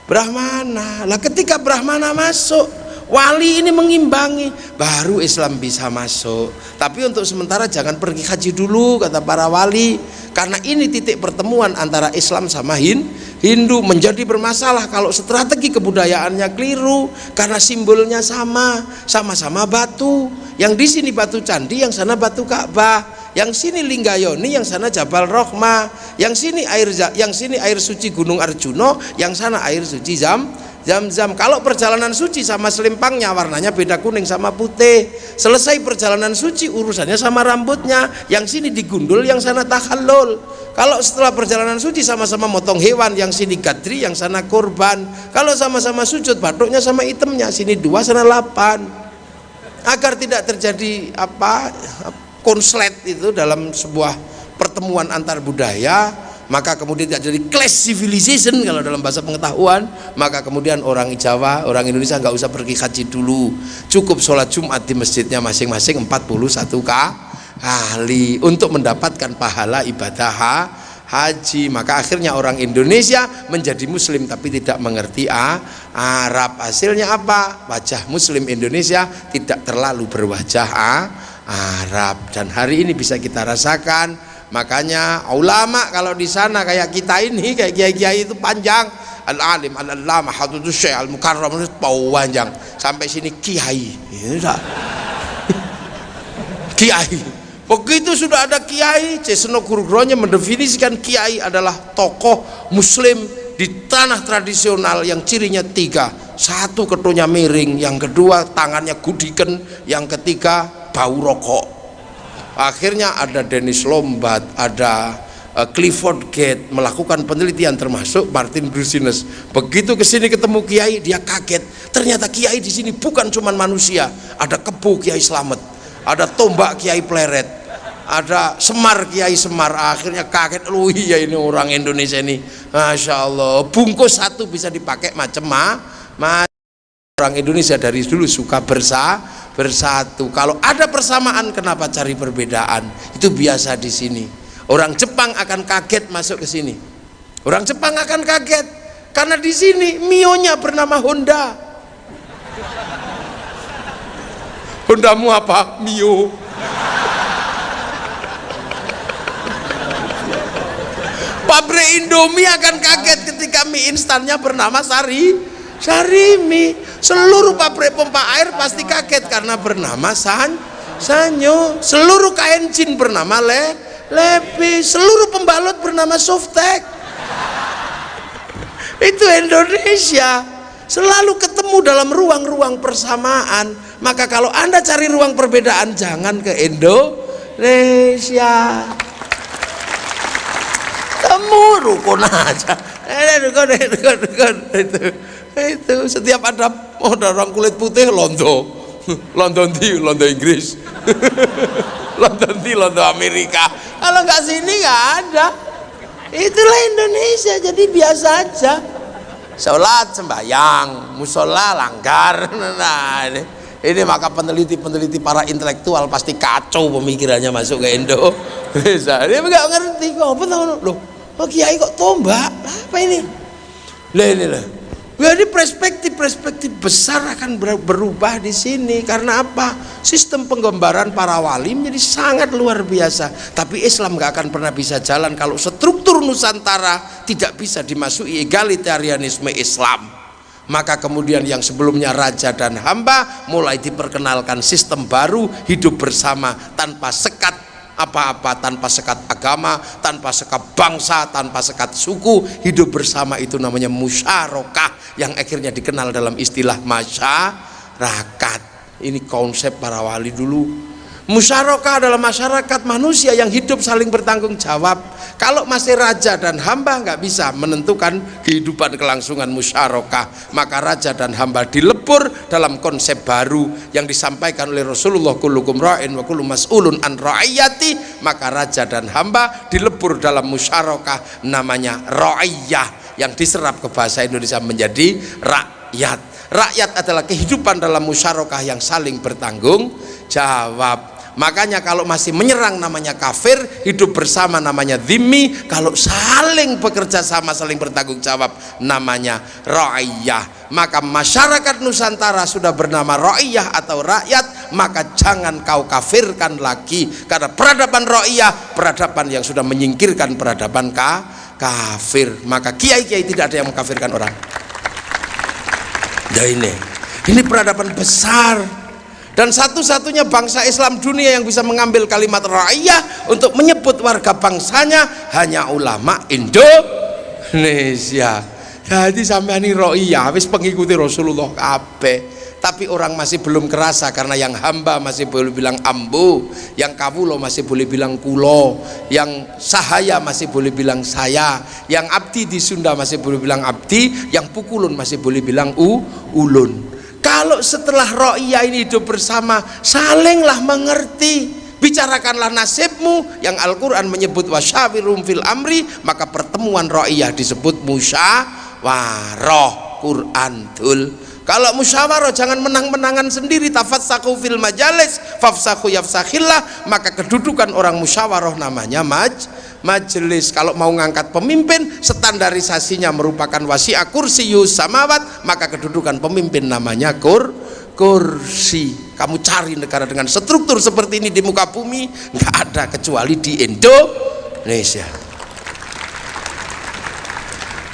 Brahmana. Lah ketika Brahmana masuk, wali ini mengimbangi. Baru Islam bisa masuk. Tapi untuk sementara jangan pergi haji dulu kata para wali. Karena ini titik pertemuan antara Islam sama Hindu. Menjadi bermasalah kalau strategi kebudayaannya keliru karena simbolnya sama. Sama-sama batu. Yang di sini batu candi yang sana batu Ka'bah. Yang sini Linggayoni, yang sana Jabal Rohma, yang sini air yang sini air suci Gunung Arjuno, yang sana air suci Zam Zam-zam. Kalau perjalanan suci sama selimpangnya warnanya beda kuning sama putih. Selesai perjalanan suci urusannya sama rambutnya. Yang sini digundul, yang sana tahallul. Kalau setelah perjalanan suci sama-sama motong hewan, yang sini gadri, yang sana korban. Kalau sama-sama sujud, batuknya sama itemnya. Sini dua, sana delapan. Agar tidak terjadi apa konslet itu dalam sebuah pertemuan antar budaya maka kemudian tidak jadi class civilization kalau dalam bahasa pengetahuan. Maka kemudian orang Jawa orang Indonesia nggak usah pergi haji dulu. Cukup sholat Jumat di masjidnya masing-masing 41 kali untuk mendapatkan pahala ibadah haji. Maka akhirnya orang Indonesia menjadi muslim tapi tidak mengerti ah, Arab. Hasilnya apa? Wajah muslim Indonesia tidak terlalu berwajah ah, Arab. Dan hari ini bisa kita rasakan makanya ulama kalau di sana kayak kita ini kayak kiai-kiai itu panjang. Al alim al alama hatutu syekh al mukarram itu panjang. Sampai sini kiai. Kiai. Begitu sudah ada kiai Cesno Guru-gurunya mendefinisikan kiai adalah tokoh muslim di tanah tradisional yang cirinya tiga. Satu ketunya miring yang kedua tangannya gudiken yang ketiga bau rokok akhirnya ada Dennis Lombard ada uh, Clifford Gate melakukan penelitian termasuk Martin Brusines begitu ke sini ketemu kiai dia kaget. Ternyata kiai di sini bukan cuma manusia ada kebu kiai selamat ada tombak kiai pleret ada Semar Kiai Semar. Akhirnya kaget lu iya ini orang Indonesia ini. Masya Allah bungkus satu bisa dipakai macam ma orang Indonesia dari dulu suka bersa bersatu. Kalau ada persamaan kenapa cari perbedaan? Itu biasa di sini. Orang Jepang akan kaget masuk ke sini. Orang Jepang akan kaget. Karena di sini Mionya bernama Honda. Hondamu apa? Mio. Pabrik Indomie akan kaget ketika mie instannya bernama Sari Sarimi. Seluruh pabrik pompa air pasti kaget karena bernama San Sanyo. Seluruh kain jin bernama Le Lepi. Seluruh pembalut bernama Softek. Itu Indonesia. Selalu ketemu dalam ruang-ruang persamaan. Maka kalau anda cari ruang perbedaan jangan ke Indonesia. Temu rukun aja. Rukun, rukun, rukun. itu itu setiap ada oh, orang kulit putih londo. London di London Inggris. London di London Amerika. Kalau nggak sini nggak ada. Itulah Indonesia jadi biasa aja. Sholat sembahyang musola langgar. Nah ini, ini maka peneliti-peneliti para intelektual pasti kacau pemikirannya masuk ke Indo. Bisa. Dia nggak ngerti kok apa tahu loh oh kiai kok tombak? Apa ini? Lah ini lah jadi perspektif-perspektif besar akan berubah di sini karena apa? Sistem penggambaran para wali menjadi sangat luar biasa. Tapi Islam nggak akan pernah bisa jalan kalau struktur Nusantara tidak bisa dimasuki egalitarianisme Islam. Maka kemudian yang sebelumnya raja dan hamba mulai diperkenalkan sistem baru hidup bersama tanpa sekat apa-apa tanpa sekat agama, tanpa sekat bangsa, tanpa sekat suku, hidup bersama itu namanya musyarakah yang akhirnya dikenal dalam istilah masyarakat. Ini konsep para wali dulu Musyarakah adalah masyarakat manusia yang hidup saling bertanggung jawab. Kalau masih raja dan hamba nggak bisa menentukan kehidupan kelangsungan musyarakah, maka raja dan hamba dilebur dalam konsep baru yang disampaikan oleh Rasulullah kullukum ra'in wa kullu mas'ulun an ra'iyati, maka raja dan hamba dilebur dalam musyarakah namanya ra'iyah yang diserap ke bahasa Indonesia menjadi rakyat. Rakyat adalah kehidupan dalam musyarakah yang saling bertanggung jawab makanya kalau masih menyerang namanya kafir hidup bersama namanya dhimmi kalau saling bekerja sama saling bertanggung jawab namanya ra'iyah. Maka masyarakat Nusantara sudah bernama ra'iyah atau rakyat maka jangan kau kafirkan lagi. Karena peradaban ra'iyah peradaban yang sudah menyingkirkan peradaban ka kafir. Maka kiai-kiai tidak ada yang mengkafirkan orang. Ya ini. Ini peradaban besar dan satu-satunya bangsa Islam dunia yang bisa mengambil kalimat ra'iyah untuk menyebut warga bangsanya hanya ulama Indonesia. Jadi sampai ini ra'iyah habis pengikuti Rasulullah kabeh. Tapi orang masih belum kerasa karena yang hamba masih boleh bilang ambu yang kawulo masih boleh bilang kulo yang sahaya masih boleh bilang saya yang abdi di Sunda masih boleh bilang abdi yang pukulun masih boleh bilang u ulun kalau setelah ro'iyah ini hidup bersama salinglah mengerti. Bicarakanlah nasibmu. Yang Al-Quran menyebut wasyawirum fil amri maka pertemuan ro'iyah disebut musyawaroh Quran tul kalau musyawarah jangan menang-menangan sendiri. Tafassaku fil majalis fafsaku yafsakhillah. Maka kedudukan orang musyawarah namanya maj majelis kalau mau ngangkat pemimpin standarisasinya merupakan wasi'a kursi samawat maka kedudukan pemimpin namanya kur kursi. Kamu cari negara dengan struktur seperti ini di muka bumi nggak ada kecuali di Indonesia.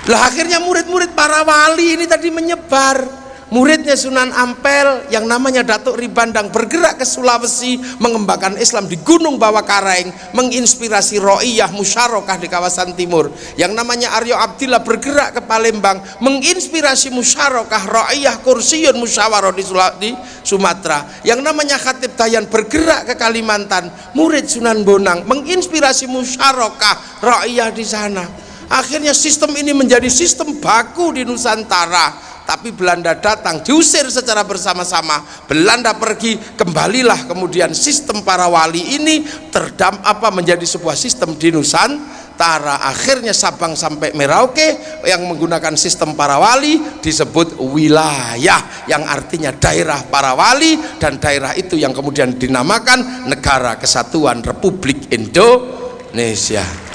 Lah akhirnya murid-murid para wali ini tadi menyebar muridnya Sunan Ampel yang namanya Datuk Ribandang bergerak ke Sulawesi mengembangkan Islam di Gunung Bawah Kareng menginspirasi ro'iyah musyarakah di kawasan timur. Yang namanya Aryo Abdillah bergerak ke Palembang menginspirasi musyarakah ro'iyah kursiun musyawarah di, di Sumatera. Yang namanya Khatib Dayan bergerak ke Kalimantan murid Sunan Bonang menginspirasi musyarakah ro'iyah di sana. Akhirnya sistem ini menjadi sistem baku di Nusantara tapi Belanda datang diusir secara bersama-sama. Belanda pergi kembalilah kemudian sistem para wali ini terdam apa menjadi sebuah sistem di Nusantara. Akhirnya Sabang sampai Merauke yang menggunakan sistem para wali disebut wilayah yang artinya daerah para wali dan daerah itu yang kemudian dinamakan Negara Kesatuan Republik Indonesia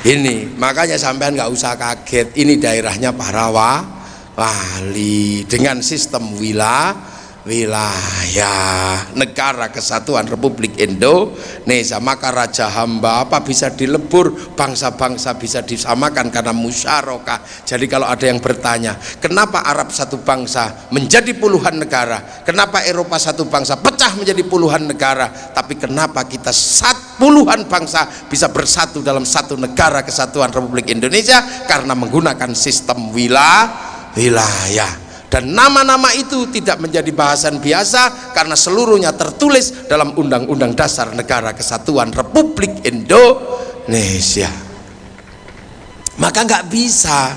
ini makanya sampean nggak usah kaget. Ini daerahnya para wali dengan sistem wilayah wilayah negara kesatuan Republik Indonesia. Maka raja hamba apa bisa dilebur? Bangsa-bangsa bisa disamakan karena musyarakah. Jadi kalau ada yang bertanya kenapa Arab satu bangsa menjadi puluhan negara? Kenapa Eropa satu bangsa pecah menjadi puluhan negara? Tapi kenapa kita sat puluhan bangsa bisa bersatu dalam satu negara kesatuan Republik Indonesia? Karena menggunakan sistem wilayah wilayah dan nama-nama itu tidak menjadi bahasan biasa karena seluruhnya tertulis dalam Undang-Undang Dasar Negara Kesatuan Republik Indonesia. Maka nggak bisa.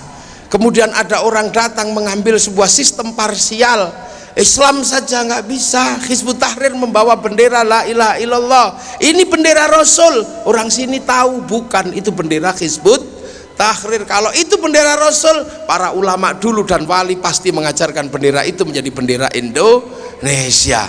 Kemudian ada orang datang mengambil sebuah sistem parsial. Islam saja nggak bisa. Hizbut Tahrir membawa bendera la ilaha illallah. Ini bendera Rasul. Orang sini tahu bukan. Itu bendera Hizbut tahrir. Kalau itu bendera rasul para ulama dulu dan wali pasti mengajarkan bendera itu menjadi bendera Indonesia.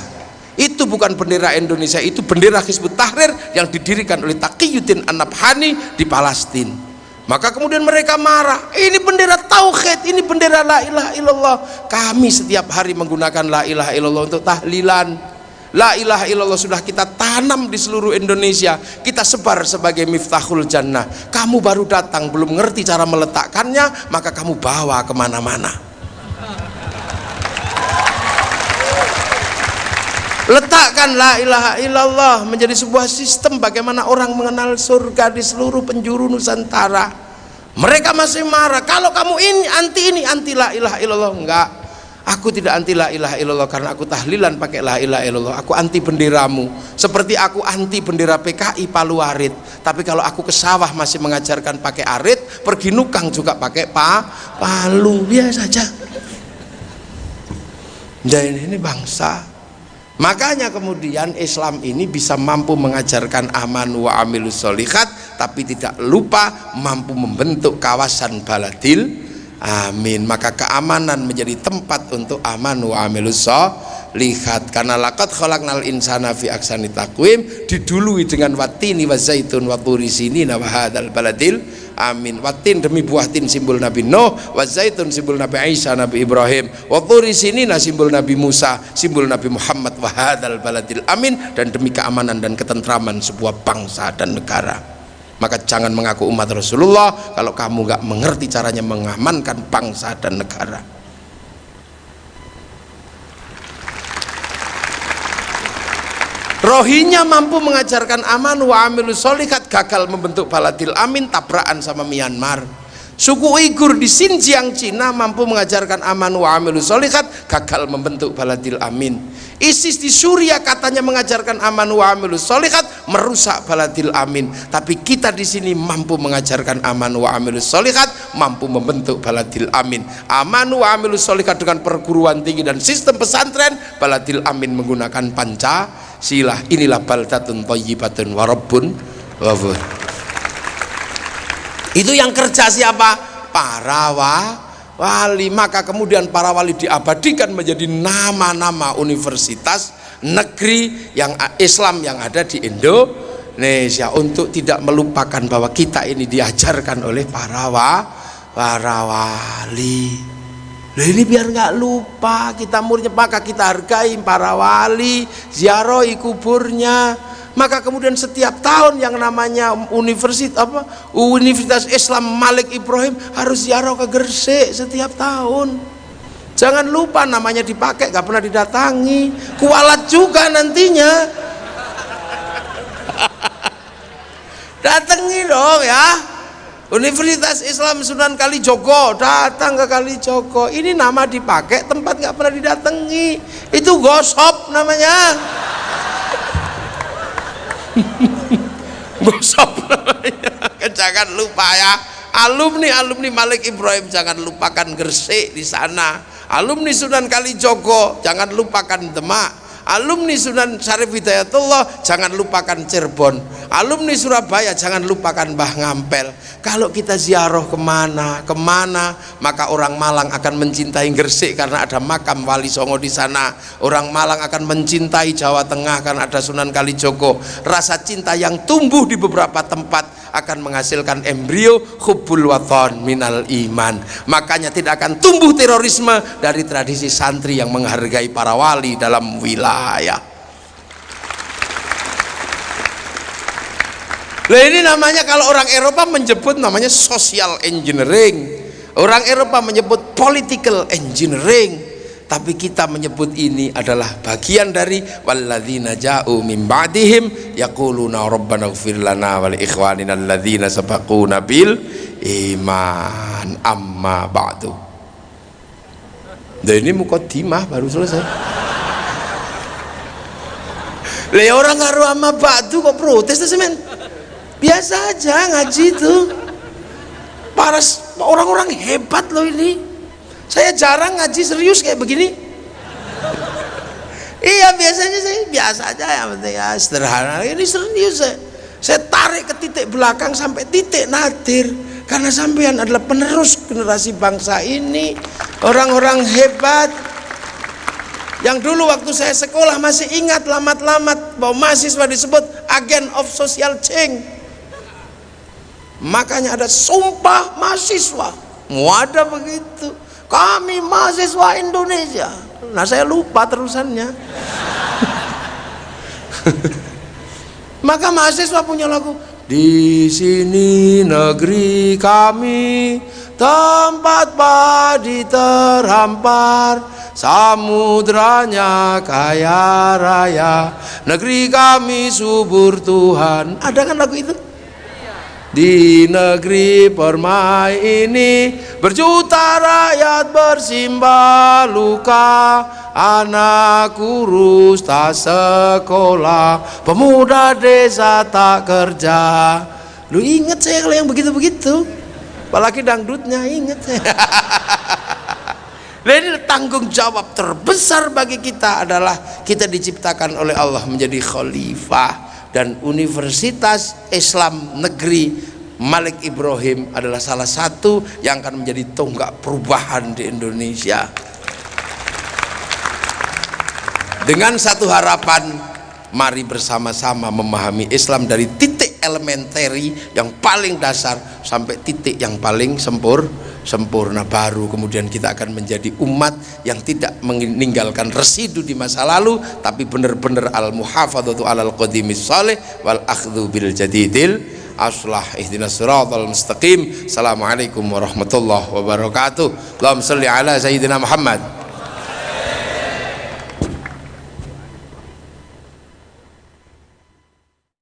Itu bukan bendera Indonesia itu bendera Hizbut Tahrir yang didirikan oleh Taqiyuddin An-Nabhani di Palestina. Maka kemudian mereka marah ini bendera tauhid ini bendera la ilaha illallah. Kami setiap hari menggunakan la ilaha illallah untuk tahlilan La ilaha illallah sudah kita tanam di seluruh Indonesia. Kita sebar sebagai miftahul jannah. Kamu baru datang belum ngerti cara meletakkannya maka kamu bawa ke mana-mana. Letakkan la ilaha illallah menjadi sebuah sistem bagaimana orang mengenal surga di seluruh penjuru Nusantara. Mereka masih marah. Kalau kamu ini anti ini anti la ilaha illallah. Enggak Aku tidak anti la ilaha illallah karena aku tahlilan pakai la ilaha illallah. Aku anti benderamu. Seperti aku anti bendera PKI Palu Arit. Tapi kalau aku ke sawah masih mengajarkan pakai arit, pergi nukang juga pakai pa, palu biasa saja. Dan ini bangsa. Makanya kemudian Islam ini bisa mampu mengajarkan aman wa amilus solihat tapi tidak lupa mampu membentuk kawasan baladil amin. Maka keamanan menjadi tempat untuk aman wa amilus lihat karena lakat khalaqnal insana fi aksani takwim didului dengan watini wa zaitun wa turi sini wa hadzal baladil. Amin. Watin demi buah tin simbol Nabi Nuh wa zaitun simbol Nabi Isa Nabi Ibrahim wa turi sini simbol Nabi Musa simbol Nabi Muhammad wa hadzal baladil. Amin. Dan demi keamanan dan ketentraman sebuah bangsa dan negara maka jangan mengaku umat Rasulullah kalau kamu nggak mengerti caranya mengamankan bangsa dan negara. Rohinya mampu mengajarkan aman wa amilus solikat gagal membentuk baladil amin tabrakan sama Myanmar suku Uighur di Xinjiang Cina mampu mengajarkan aman wa amilus solikat gagal membentuk baladil amin. ISIS di Suria katanya mengajarkan aman wa amilus solihat merusak baladil amin. Tapi kita di sini mampu mengajarkan aman wa amilus solihat mampu membentuk baladil amin. Aman wa amilus solihat dengan perguruan tinggi dan sistem pesantren baladil amin menggunakan Pancasila inilah baldatun thayyibatun warabun wafur itu yang kerja siapa? para wa wali. Maka kemudian para wali diabadikan menjadi nama-nama universitas negeri yang Islam yang ada di Indonesia. Untuk tidak melupakan bahwa kita ini diajarkan oleh para wa, para wali Nah ini biar nggak lupa kita muridnya maka kita hargai para wali ziarahi kuburnya. Maka kemudian setiap tahun yang namanya universitas apa Universitas Islam Malik Ibrahim harus ziarah ke Gresik setiap tahun. Jangan lupa namanya dipakai gak pernah didatangi. Kualat juga nantinya. Datangi dong ya Universitas Islam Sunan Kalijogo datang ke Kalijogo. Ini nama dipakai tempat gak pernah didatangi. Itu gosop namanya. Gosok jangan lupa ya. Alumni alumni Malik Ibrahim jangan lupakan Gresik di sana. Alumni Sunan Kalijogo jangan lupakan Demak alumni Sunan Syarif Hidayatullah jangan lupakan Cirebon. Alumni Surabaya jangan lupakan Mbah Ngampel. Kalau kita ziarah ke mana ke mana maka orang Malang akan mencintai Gresik karena ada makam Wali Songo di sana. Orang Malang akan mencintai Jawa Tengah karena ada Sunan Kalijogo. Rasa cinta yang tumbuh di beberapa tempat akan menghasilkan embrio hubbul waton minal iman. Makanya tidak akan tumbuh terorisme dari tradisi santri yang menghargai para wali dalam wilayah Nah ini namanya kalau orang Eropa menyebut namanya social engineering. Orang Eropa menyebut political engineering. Tapi kita menyebut ini adalah bagian dari walladzina ja'u min ba'dihim yaquluna rabbana ighfir lana wa li ikhwanina alladzina sabaquna bil iman. Amma ba'du. Dan ini mukaddimah baru selesai Le orang ngaruh amma ba'du kok protes tuh semen? Biasa aja ngaji itu. Para orang-orang hebat loh ini. Saya jarang ngaji serius kayak begini. Iya biasanya saya biasa aja ya penting ya sederhana. Ini serius saya. Saya tarik ke titik belakang sampai titik nadir. Karena sampean adalah penerus generasi bangsa ini. Orang-orang hebat yang dulu waktu saya sekolah masih ingat lamat-lamat bahwa mahasiswa disebut agen of social change. Makanya ada sumpah mahasiswa. Mau ada begitu. Kami mahasiswa Indonesia. Nah saya lupa terusannya. Maka mahasiswa punya lagu di sini negeri kami tempat padi terhampar samudranya kaya raya. Negeri kami subur Tuhan. Ada kan lagu itu? Di negeri permai ini berjuta rakyat bersimbah luka. Anak kurus tak sekolah pemuda desa tak kerja. Lu inget saya kalau yang begitu-begitu apalagi dangdutnya inget Jadi tanggung jawab terbesar bagi kita adalah kita diciptakan oleh Allah menjadi khalifah dan Universitas Islam Negeri Malik Ibrahim adalah salah satu yang akan menjadi tonggak perubahan di Indonesia. Dengan satu harapan mari bersama-sama memahami Islam dari titik elementary yang paling dasar sampai titik yang paling sempur sempurna. Baru kemudian kita akan menjadi umat yang tidak meninggalkan residu di masa lalu tapi benar-benar al muhafadzatu alal qadimis salih wal akhdhu bil jadidil aslah. Ihdinas siratal mustaqim. Assalamualaikum warahmatullahi wabarakatuh. Allahumma salli ala sayyidina Muhammad